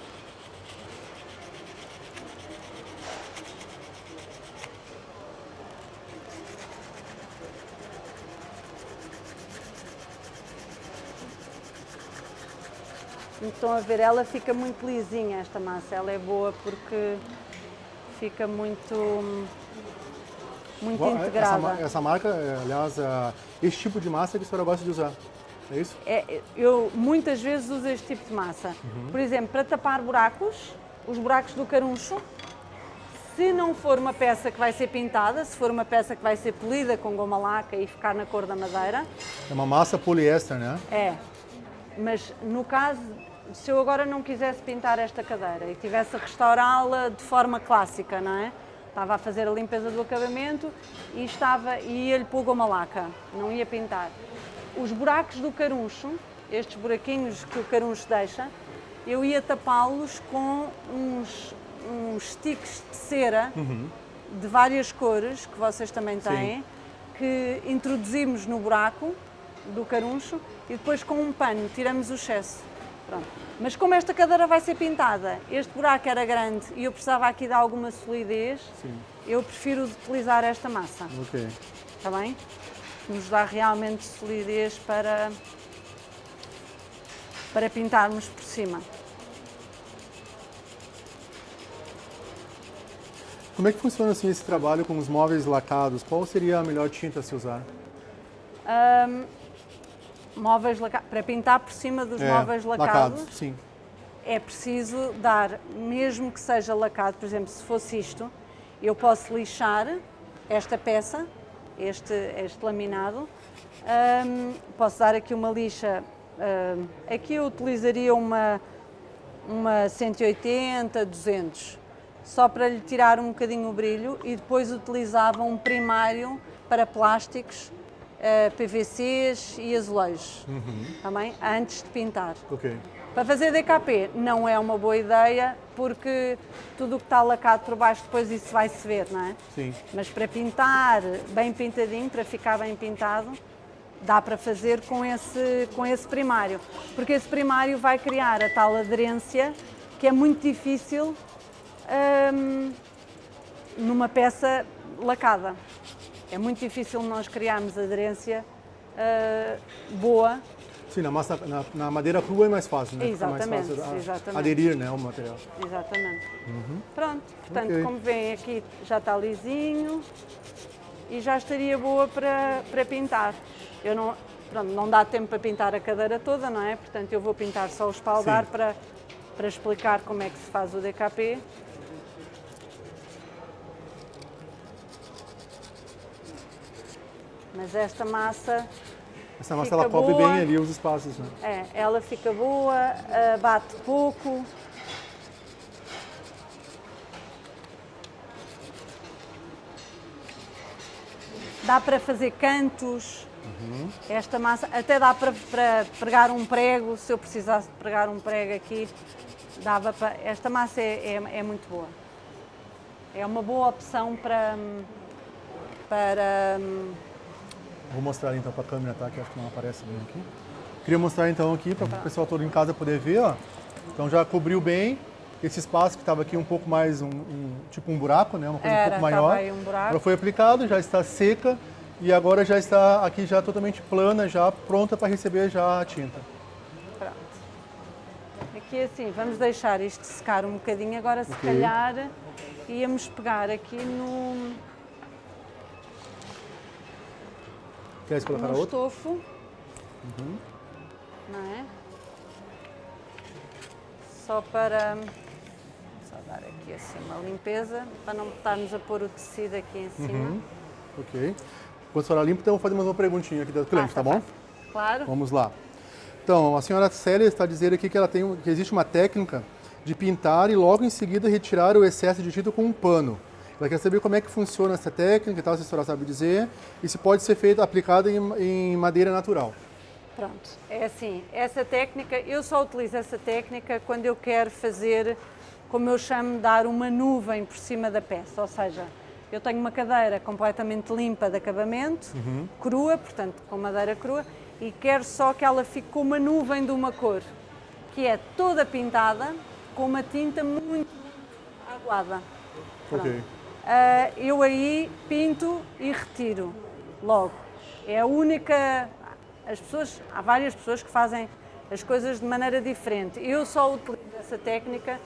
Estão a ver, ela fica muito lisinha esta massa, ela é boa porque fica muito, muito Boa, Essa, integrada. ma- essa marca, é, aliás, é, esse tipo de massa que a senhora gosta de usar. É isso? É, eu muitas vezes uso este tipo de massa. Por exemplo, para tapar buracos, os buracos do caruncho, se não for uma peça que vai ser pintada, se for uma peça que vai ser polida com goma laca e ficar na cor da madeira, É uma massa poliéster, né? é. Mas no caso, se eu agora não quisesse pintar esta cadeira e tivesse a restaurá-la de forma clássica, não é? Estava a fazer a limpeza do acabamento e estava e ia-lhe pôr goma laca, não ia pintar. Os buracos do caruncho, estes buraquinhos que o caruncho deixa, eu ia tapá-los com uns, uns sticks de cera de várias cores, que vocês também têm, que introduzimos no buraco do caruncho e depois com um pano tiramos o excesso. Pronto. Mas como esta cadeira vai ser pintada, este buraco era grande e eu precisava aqui de alguma solidez, Sim. eu prefiro utilizar esta massa, Ok. está bem? Que nos dá realmente solidez para, para pintarmos por cima. Como é que funciona assim esse trabalho com os móveis lacados? Qual seria a melhor tinta a se usar? Móveis laca- para pintar por cima dos É, móveis lacados, Sim. é preciso dar, mesmo que seja lacado, por exemplo, se fosse isto, eu posso lixar esta peça, este, este laminado, Ahm, posso dar aqui uma lixa, ahm, aqui eu utilizaria uma, uma 180, 200, só para lhe tirar um bocadinho o brilho e depois utilizava um primário para plásticos, eh, PVCs e azulejos, também, antes de pintar. Ok. Para fazer DKP não é uma boa ideia porque tudo o que está lacado por baixo depois isso vai se ver, não é? Sim. Mas para pintar bem pintadinho, para ficar bem pintado, dá para fazer com esse, com esse primário. Porque esse primário vai criar a tal aderência que é muito difícil hum, numa peça lacada. É muito difícil nós criarmos aderência ah, boa Sim, na, massa, na, na madeira crua é mais fácil, né? Exatamente, mais fácil a- exatamente. aderir né, ao material. Exatamente. Pronto, portanto, Ok. como veem aqui já está lisinho e já estaria boa para, para pintar. Eu não, pronto, não dá tempo para pintar a cadeira toda, não é? Portanto, eu vou pintar só o espaldar Sim. para, para explicar como é que se faz o DKP. Mas esta massa Essa massa ela cobre boa. bem ali os espaços, né? É, ela fica boa, ah, bate pouco. Dá para fazer cantos. Esta massa até dá para, para pregar um prego, se eu precisasse de pregar um prego aqui, dava para. Esta massa é, é, é muito boa. É uma boa opção para, para Vou mostrar então para a câmera, tá? Que acho que não aparece bem aqui. Queria mostrar então aqui para o pessoal todo em casa poder ver, ó. Então já cobriu bem esse espaço que estava aqui um pouco mais um, um- tipo um buraco, né? Uma coisa um Era, pouco tava maior. aí um buraco. Ela foi aplicado, já está seca e agora já está aqui já totalmente plana, já pronta para receber já a tinta. Pronto. Aqui assim, vamos deixar isto secar um bocadinho. Agora, se Ok. calhar, íamos pegar aqui no, Queres colocar no outra? estofo. Não é? Só para só dar aqui assim uma limpeza, para não estarmos a pôr o tecido aqui em cima. Uhum. Ok. Quando a senhora limpa, então eu vou fazer mais uma perguntinha aqui da cliente, Ah, tá tá bom? Claro. Vamos lá. Então, a senhora Célia está dizendo aqui que, ela tem, que existe uma técnica de pintar e logo em seguida retirar o excesso de tinta com um pano. Ela quer saber como é que funciona essa técnica e tal, se a senhora sabe dizer, e se pode ser feita, aplicada em, em madeira natural. Pronto, é assim, essa técnica, eu só utilizo essa técnica quando eu quero fazer, como eu chamo, dar uma nuvem por cima da peça, ou seja, eu tenho uma cadeira completamente limpa de acabamento, crua, portanto com madeira crua, e quero só que ela fique com uma nuvem de uma cor, que é toda pintada com uma tinta muito aguada. Pronto. Ok. Ah, eu aí pinto e retiro logo. É a única. As pessoas, há várias pessoas que fazem as coisas de maneira diferente. Eu só utilizo essa técnica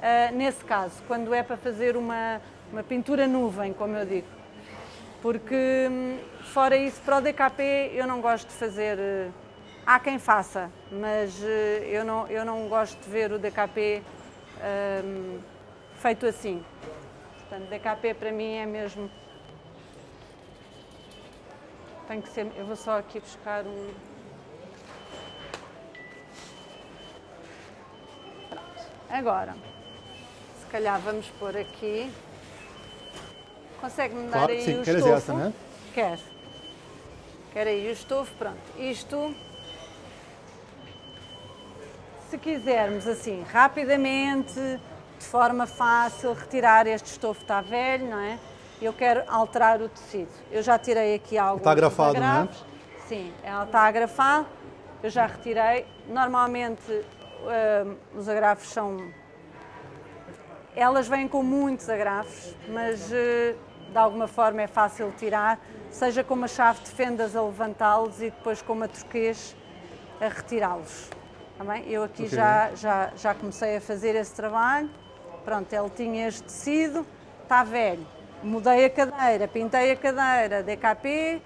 ah, nesse caso, quando é para fazer uma, uma pintura nuvem, como eu digo. Porque, hum, fora isso, para o DKP eu não gosto de fazer. eh, Há quem faça, mas eh, eu não, eu não gosto de ver o DKP hum, feito assim. Portanto, DKP para mim é mesmo. Tem que ser. Eu vou só aqui buscar um. Pronto. Agora, se calhar vamos pôr aqui. Consegue-me dar Claro, aí sim, o queres estofo? essa, né? Quer. Quer aí o estofo? Pronto. Isto. Se quisermos assim, rapidamente, de forma fácil, retirar este estofo está velho, não é? Eu quero alterar o tecido. Eu já tirei aqui alguns Está agrafado, não é? Sim, ela está agrafada. Eu já retirei. Normalmente hum, os agrafos são elas vêm com muitos agrafos, mas eh, de alguma forma é fácil tirar, seja com uma chave de fendas a levantá-los e depois com uma turquês a retirá-los. Eu aqui Ok. já, já, já comecei a fazer esse trabalho. Pronto, ele tinha este tecido, está velho. Mudei a cadeira, pintei a cadeira, DKP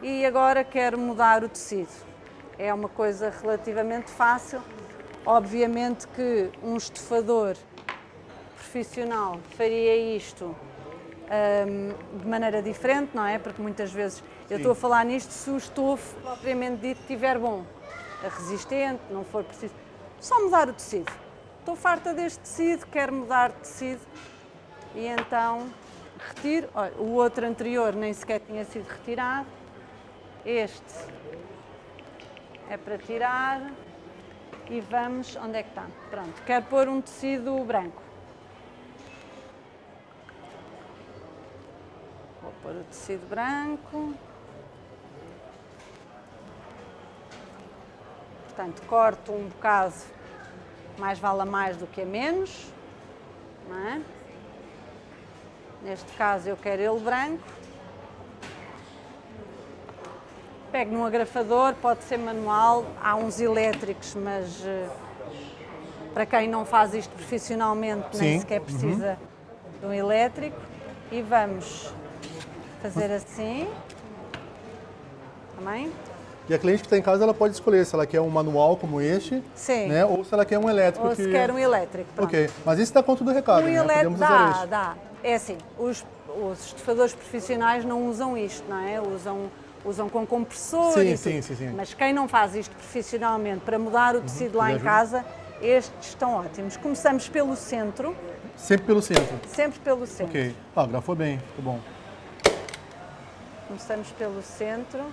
e agora quero mudar o tecido. É uma coisa relativamente fácil. Obviamente que um estofador profissional faria isto hum, de maneira diferente, não é? Porque muitas vezes eu estou a falar nisto se o estofo propriamente dito estiver bom, resistente, não for preciso. Só mudar o tecido. Estou farta deste tecido, quero mudar de tecido. E então retiro, o outro anterior nem sequer tinha sido retirado. Este é para tirar e vamos, onde é que está? Pronto, quero pôr um tecido branco. Vou pôr o tecido branco. Portanto, corto um bocado, mais vale a mais do que a menos. Não é? Neste caso eu quero ele branco. Pego num agrafador, pode ser manual, há uns elétricos, mas eh, para quem não faz isto profissionalmente nem Sim, sequer precisa de um elétrico. E vamos fazer assim. Também. E a cliente que está em casa, ela pode escolher se ela quer um manual como este, Sim. né? Ou se ela quer um elétrico. Ou que... se quer um elétrico. Pronto. Ok, mas isso dá conta do recado, Um né? elétrico Podemos usar dá, este. dá. É assim, os, os estufadores profissionais não usam isto, não é? Usam, usam com compressor Sim, sim, sim, sim. Mas quem não faz isto profissionalmente para mudar o tecido lá Uhum. E em ajuda. casa, estes estão ótimos. Começamos pelo centro, Sempre pelo centro. sempre pelo centro. Ok. Ah, grafou bem, ficou bom. Começamos pelo centro.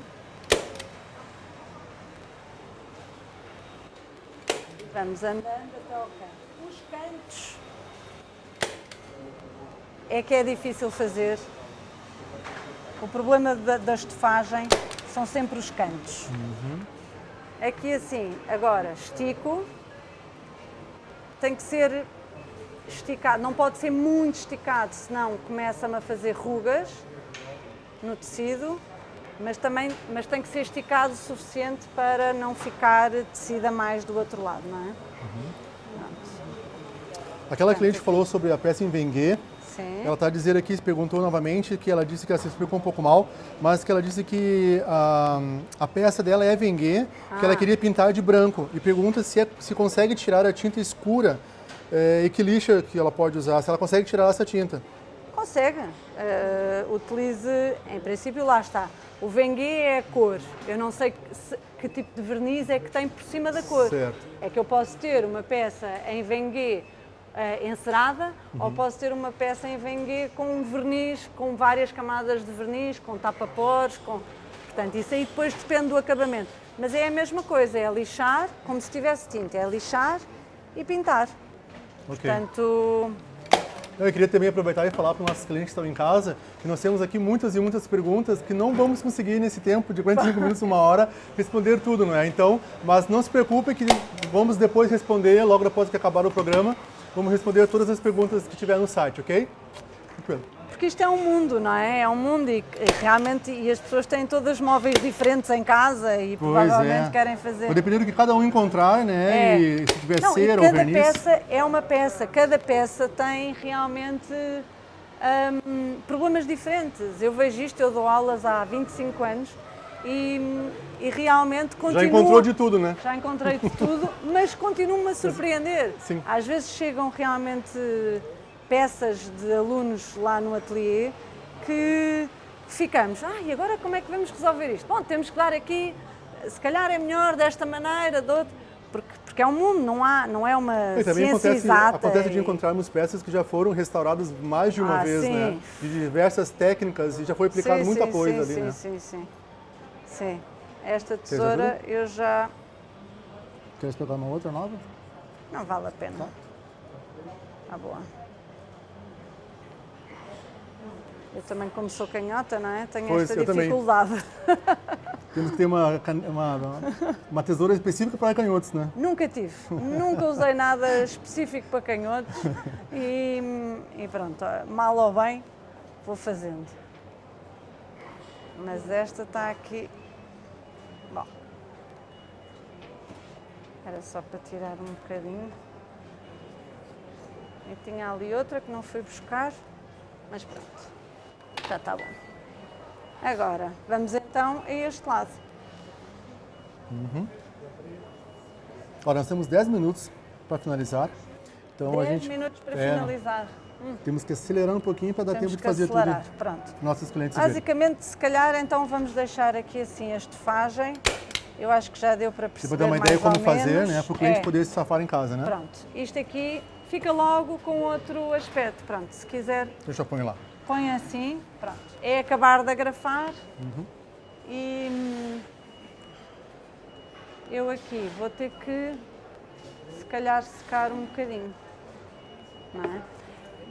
Vamos andando até ao canto. Os cantos é que é difícil fazer. O problema da, da estofagem são sempre os cantos. Aqui assim, agora estico. Tem que ser esticado, não pode ser muito esticado, senão começa-me a fazer rugas no tecido, mas também mas tem que ser esticado o suficiente para não ficar tecido a mais do outro lado, não é? Aquela cliente falou sobre a peça em Vengue. Sim. Ela está a dizer aqui, se perguntou novamente, que ela disse que ela se explicou um pouco mal, mas que ela disse que a, a peça dela é Vengue, que ela Ah. queria pintar de branco. E pergunta se, é- se consegue tirar a tinta escura eh, e que lixa que ela pode usar, se ela consegue tirar essa tinta. Consegue. Eh, utilize, em princípio, lá está. O Vengue é a cor. Eu não sei que, que tipo de verniz é que tem por cima da cor. Certo. É que eu posso ter uma peça em Vengue eh, encerada ou posso ter uma peça em Vengue com um verniz, com várias camadas de verniz, com tapa-pores, com... Portanto, isso aí depois depende do acabamento. Mas é a mesma coisa, é lixar, como se tivesse tinta, é lixar e pintar. Ok. Portanto, Eu queria também aproveitar e falar para os nossos clientes que estão em casa que nós temos aqui muitas e muitas perguntas que não vamos conseguir nesse tempo de 45 minutos, uma hora, responder tudo, não é? Então, mas não se preocupe que vamos depois responder, logo depois que acabar o programa, vamos responder todas as perguntas que tiver no site, ok? Tranquilo. Porque isto é um mundo, não é? É um mundo e, realmente e as pessoas têm todas móveis diferentes em casa e provavelmente querem fazer. Vai depender do que cada um encontrar, né? É. E se tiver Não, cera ou cada verniz. peça é uma peça, cada peça tem realmente hum, problemas diferentes. Eu vejo isto, eu dou aulas há 25 anos e, e realmente continuo... Já encontrou de tudo, né? Já encontrei de tudo, mas continuo-me a (laughs) surpreender. Sim. Às vezes chegam realmente peças de alunos lá no ateliê que ficamos, ah, e agora como é que vamos resolver isto? Bom, temos que dar aqui, se calhar é melhor desta maneira, de outra, porque, porque é um mundo, não, há, não é uma E também ciência acontece, exata. acontece de e- encontrarmos peças que já foram restauradas mais de uma Ah, vez, sim. né? De diversas técnicas e já foi aplicado Sim, muita sim, coisa sim, ali, sim, né? Sim, sim, sim. Esta tesoura eu já... Queres pegar uma outra nova? Não vale a pena. Tá boa. Eu também, como sou canhota, não é? Tenho Pois, esta dificuldade. (laughs) Temos que ter uma, uma, uma tesoura específica para canhotos, né? Nunca tive. Nunca usei nada específico para canhotos. E, e pronto, mal ou bem, vou fazendo. Mas esta está aqui. Bom. Era só para tirar um bocadinho. E tinha ali outra que não fui buscar, mas pronto. Já está bom. Agora, vamos então a este lado. Ora, nós temos 10 minutos para finalizar. Então a 10 gente minutos para é, finalizar. temos que acelerar um pouquinho para dar Temos tempo de fazer acelerar. tudo Pronto. para nossos clientes verem. Basicamente, se calhar, então vamos deixar aqui assim a estofagem. Eu acho que já deu para Para perceber dar uma mais ideia como fazer, menos. né? Para o cliente É, poder se safar em casa, né? Pronto. Isto aqui fica logo com outro aspecto. Pronto, se quiser, Deixa eu pôr lá. Põe assim, pronto. É acabar de agrafar e hum, eu aqui vou ter que, se calhar, secar um bocadinho.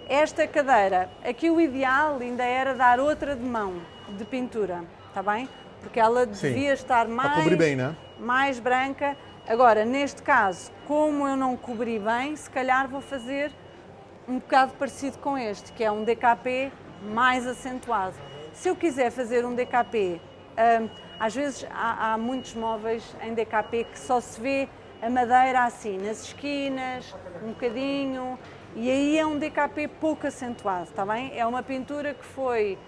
É? Esta cadeira, aqui o ideal ainda era dar outra de mão de pintura, está bem? Porque ela Sim, devia estar para mais, bem, né? mais branca. Agora, neste caso, como eu não cobri bem, se calhar vou fazer um bocado parecido com este, que é um DKP mais acentuado. Se eu quiser fazer um DKP, hum, às vezes há, há muitos móveis em DKP que só se vê a madeira assim, nas esquinas, um bocadinho, e aí é um DKP pouco acentuado, está bem? É uma pintura que foi,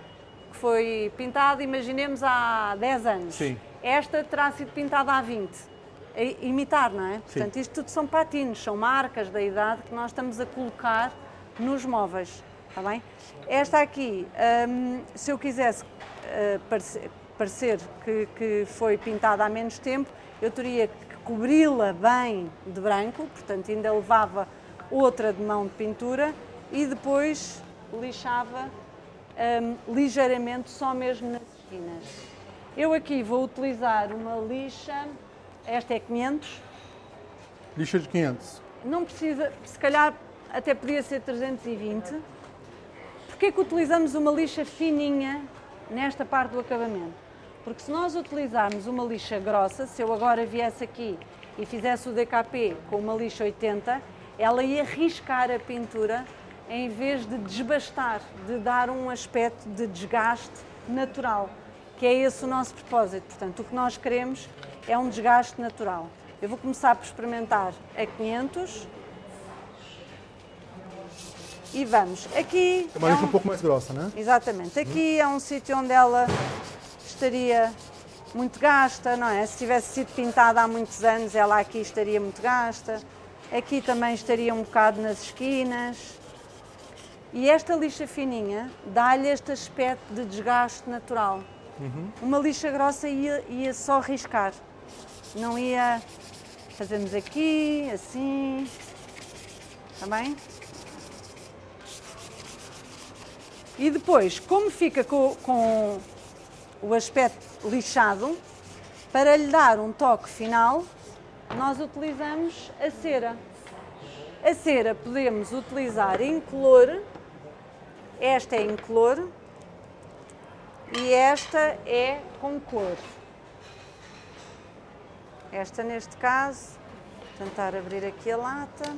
que foi pintada, imaginemos, há 10 anos. Sim. Esta terá sido pintada há 20. A imitar, não é? Portanto, isto tudo são patinos, são marcas da idade que nós estamos a colocar nos móveis, está bem? Esta aqui, hum, se eu quisesse uh, parecer, parecer que, que foi pintada há menos tempo, eu teria que cobri-la bem de branco, portanto ainda levava outra de mão de pintura e depois lixava hum, ligeiramente só mesmo nas esquinas. Eu aqui vou utilizar uma lixa, esta é 500, Lixa de 500. não precisa, se calhar até podia ser 320. Porquê que utilizamos uma lixa fininha nesta parte do acabamento? Porque se nós utilizarmos uma lixa grossa, se eu agora viesse aqui e fizesse o DKP com uma lixa 80, ela ia riscar a pintura em vez de desbastar, de dar um aspecto de desgaste natural, que é esse o nosso propósito. Portanto, o que nós queremos é um desgaste natural. Eu vou começar por experimentar a 500 e vamos. Aqui É uma é um- um pouco mais grossa, né? Exatamente. Aqui é um sítio onde ela estaria muito gasta, não é? Se tivesse sido pintada há muitos anos, ela aqui estaria muito gasta. Aqui também estaria um bocado nas esquinas. E esta lixa fininha dá-lhe este aspecto de desgaste natural. Uma lixa grossa ia, ia só riscar, não ia. Fazemos aqui, assim. Está bem? E depois, como fica com, com o aspecto lixado, para lhe dar um toque final, nós utilizamos a cera. A cera podemos utilizar incolor, esta é incolor e esta é com cor. Esta neste caso, vou tentar abrir aqui a lata.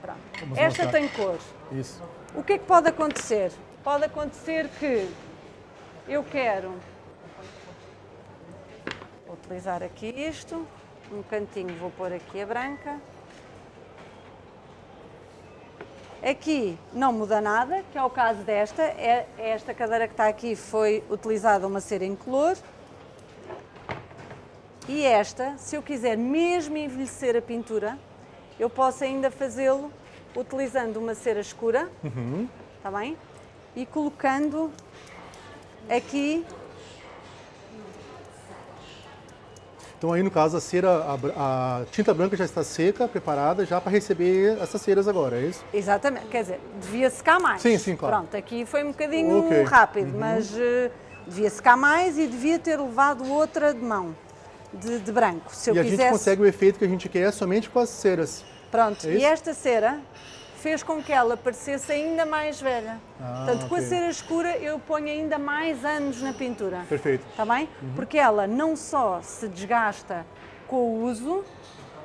Pronto. Vamos Esta mostrar. tem cor. Isso. O que é que pode acontecer? Pode acontecer que eu quero utilizar aqui isto, um cantinho vou pôr aqui a branca. Aqui não muda nada, que é o caso desta. É, esta cadeira que está aqui foi utilizada uma cera incolor. E esta, se eu quiser mesmo envelhecer a pintura, eu posso ainda fazê-lo utilizando uma cera escura, está bem? E colocando aqui, Então aí no caso a cera, a, a tinta branca já está seca, preparada já para receber essas ceras agora, é isso? exatamente, quer dizer, devia secar mais. Sim, sim, claro. Pronto, aqui foi um bocadinho Ok. rápido, mas eh, devia secar mais e devia ter levado outra de mão, de, de branco. Se eu e a quisesse... gente consegue o efeito que a gente quer somente com as ceras. Pronto, É e esta cera fez com que ela parecesse ainda mais velha. Ah, Portanto, com a cera escura eu ponho ainda mais anos na pintura. Perfeito. Está bem? Porque ela não só se desgasta com o uso,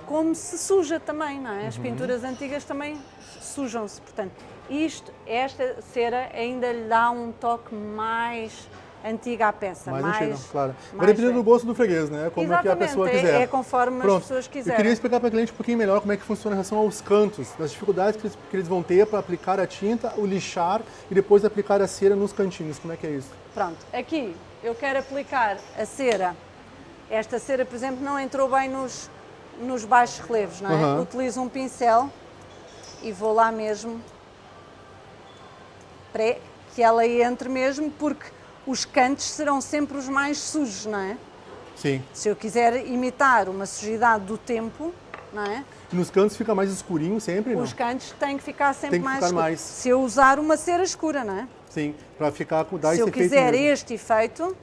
como se suja também, não é? As pinturas antigas também sujam-se. Portanto, isto, esta cera ainda lhe dá um toque mais antigo à peça. Mais, Mais, antigo, claro. Vai depender do gosto do freguês, né? Como é que a Exatamente, pessoa é- quiser. é conforme as Pronto. pessoas Eu quiserem. queria explicar para o cliente um pouquinho melhor como é que funciona em relação aos cantos, das dificuldades que eles, que eles vão ter para aplicar a tinta, o lixar e depois aplicar a cera nos cantinhos. Como é que é isso? Pronto, aqui eu quero aplicar a cera. Esta cera, por exemplo, não entrou bem nos, nos baixos relevos, não é? Aham. Utilizo um pincel e vou lá mesmo para que ela entre mesmo, porque os cantos serão sempre os mais sujos, não é? Sim. Se eu quiser imitar uma sujidade do tempo, não é? Nos cantos fica mais escurinho sempre, não? Os cantos têm que ficar sempre Tem que mais ficar mais. Se eu usar uma cera escura, não é? Sim, para ficar com dar Se eu quiser mesmo. este efeito,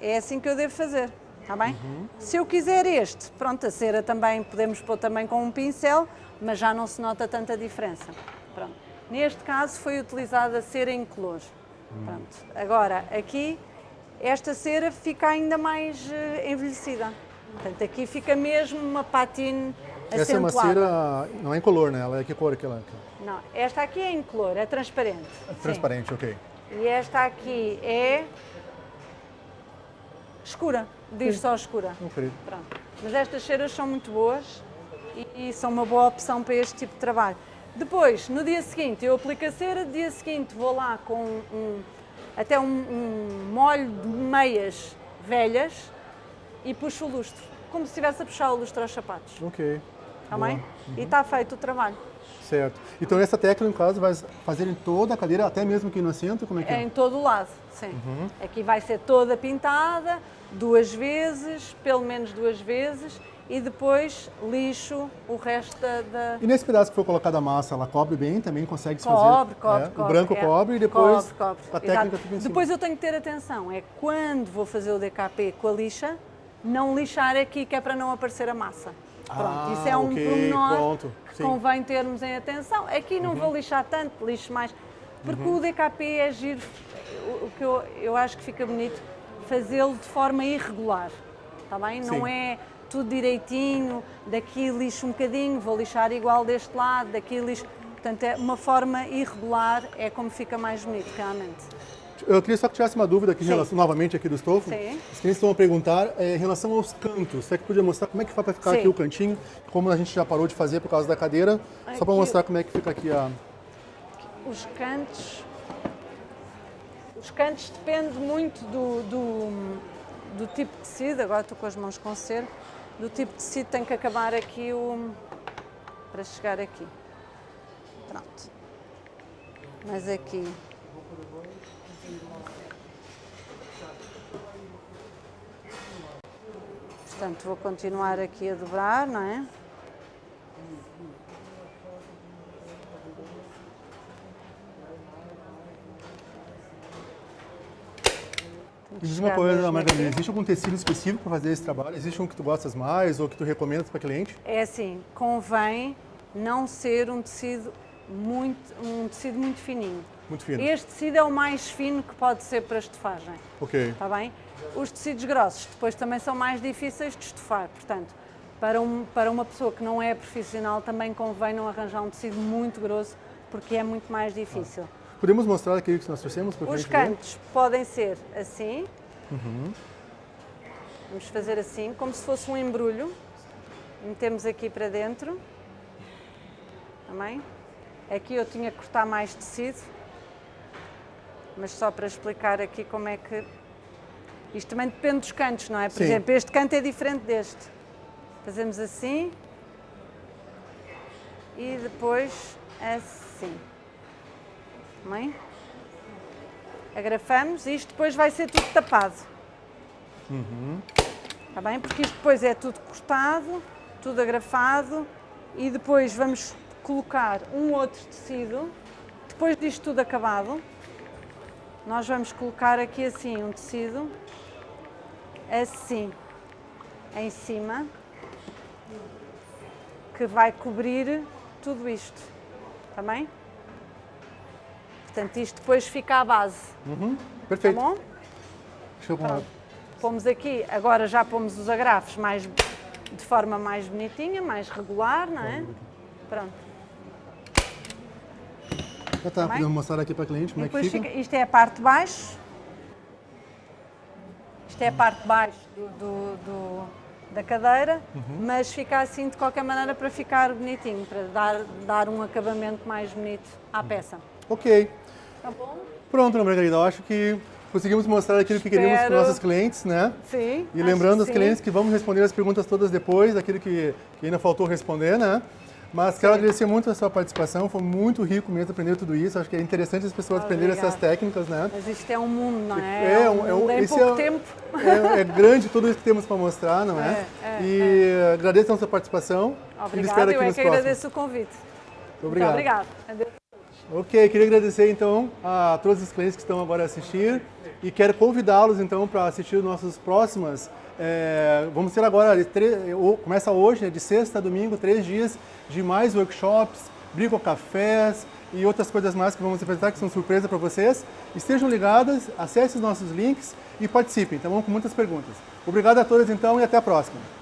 é assim que eu devo fazer, está bem? Uhum. Se eu quiser este, pronto, a cera também podemos pôr também com um pincel, mas já não se nota tanta diferença. Pronto. Neste caso foi utilizada a cera em color. Hum. Pronto. Agora, aqui, esta cera fica ainda mais eh, envelhecida. Portanto, aqui fica mesmo uma patine Essa é uma acentuada. cera, não é em color, né? Ela é que cor que ela é? Não, esta aqui é em color, é transparente. Sim. Transparente, ok. E esta aqui é escura, diz só escura. Pronto. Mas estas ceras são muito boas e, e são uma boa opção para este tipo de trabalho. Depois, no dia seguinte, eu aplico a cera, no dia seguinte vou lá com um, até um, um molho de meias velhas e puxo o lustro, como se estivesse a puxar o lustro aos sapatos. Ok. Está bem? E está feito o trabalho. Certo. Então essa técnica, no caso, vai fazer em toda a cadeira, até mesmo aqui no assento? Como é que É é? em todo o lado, sim. Aqui vai ser toda pintada, duas vezes, pelo menos duas vezes, e depois lixo o resto da... da- E nesse pedaço que foi colocada a massa, ela cobre bem, também consegue se fazer? Cobre, cobre, é, cobre. O branco é. cobre e depois Cobre, cobre. a técnica Exato. fica em cima. Depois eu tenho que ter atenção, é quando vou fazer o DKP com a lixa, não lixar aqui que é para não aparecer a massa. Pronto, Ah, isso é um ok, pormenor pronto, que sim. Uhum. convém termos em atenção. Aqui não vou lixar tanto, lixo mais, porque o DKP é giro, o que eu, eu acho que fica bonito, fazê-lo de forma irregular, está bem? Não Sim. é tudo direitinho, daqui lixo um bocadinho, vou lixar igual deste lado, daqui lixo... Portanto, é uma forma irregular, é como fica mais bonito, realmente. Eu queria só que tivesse uma dúvida aqui, relação, novamente aqui do estofo. Sim. Os clientes estão a perguntar é, em relação aos cantos. Você que podia mostrar como é que faz para ficar Sim. aqui o cantinho, como a gente já parou de fazer por causa da cadeira, só para Aqui- mostrar como é que fica aqui a... Os cantos. Os cantos depende muito do, do, do tipo de tecido, agora estou com as mãos com cera, do tipo de tecido tem que acabar aqui o. para chegar aqui. Pronto. Mas aqui. Portanto, vou continuar aqui a dobrar, não é? Diz uma chegar coisa, mesmo Margarida, existe algum tecido específico para fazer esse trabalho? Existe um que tu gostas mais ou que tu recomendas para cliente? É assim, convém não ser um tecido muito, um tecido muito fininho. Muito fino. Este tecido é o mais fino que pode ser para estofagem, Ok. está bem? Os tecidos grossos depois também são mais difíceis de estofar, portanto, para, um, para uma pessoa que não é profissional também convém não arranjar um tecido muito grosso, porque é muito mais difícil. Podemos mostrar aquilo que nós trouxemos Os cliente ver? cantos podem ser assim. Vamos fazer assim, como se fosse um embrulho. Metemos aqui para dentro. Também. Aqui eu tinha que cortar mais tecido. Mas só para explicar aqui como é que... Isto também depende dos cantos, não é? Por Sim. exemplo, este canto é diferente deste. Fazemos assim. E depois assim. Também. Agrafamos e isto depois vai ser tudo tapado. Está bem? Porque isto depois é tudo cortado, tudo agrafado e depois vamos colocar um outro tecido. Depois disto tudo acabado, nós vamos colocar aqui assim um tecido, assim, em cima, que vai cobrir tudo isto. Está bem? Portanto, isto depois fica à base. Está Perfeito. bom? Deixa eu Pomos aqui, agora já pomos os agrafos mais, de forma mais bonitinha, mais regular, não é? Pronto. Já tá, bem? podemos mostrar aqui para cliente como é que fica. fica- isto é a parte de baixo. Isto é a parte de baixo do, do- do- da cadeira, Uhum. mas fica assim de qualquer maneira para ficar bonitinho, para dar, dar um acabamento mais bonito à peça. Ok. Tá bom? Pronto, Ana Margarida, eu acho que conseguimos mostrar aquilo que queríamos para os nossos clientes, né? Sim. E lembrando aos sim. clientes que vamos responder as perguntas todas depois, daquilo que, que ainda faltou responder, né? Mas quero agradecer muito a sua participação, foi muito rico mesmo aprender tudo isso. Acho que é interessante as pessoas aprenderem essas técnicas, né? Mas isto é um mundo, não é? É, um é um- esse pouco é- tempo. É, é grande tudo isso que temos para mostrar, não é? É, é, e agradeço a sua participação. Obrigada, eu é que próximos. agradeço o convite. Muito obrigado. Muito obrigada. Ok, queria agradecer então a todos os clientes que estão agora a assistir e quero convidá-los então para assistir os nossos próximas. é, vamos ter agora, começa hoje, né, de sexta a domingo, três dias de mais workshops, bricocafés e outras coisas mais que vamos apresentar que são surpresa para vocês. Estejam ligadas, acessem os nossos links e participem, tá bom? Com muitas perguntas. Obrigado a todos então e até a próxima.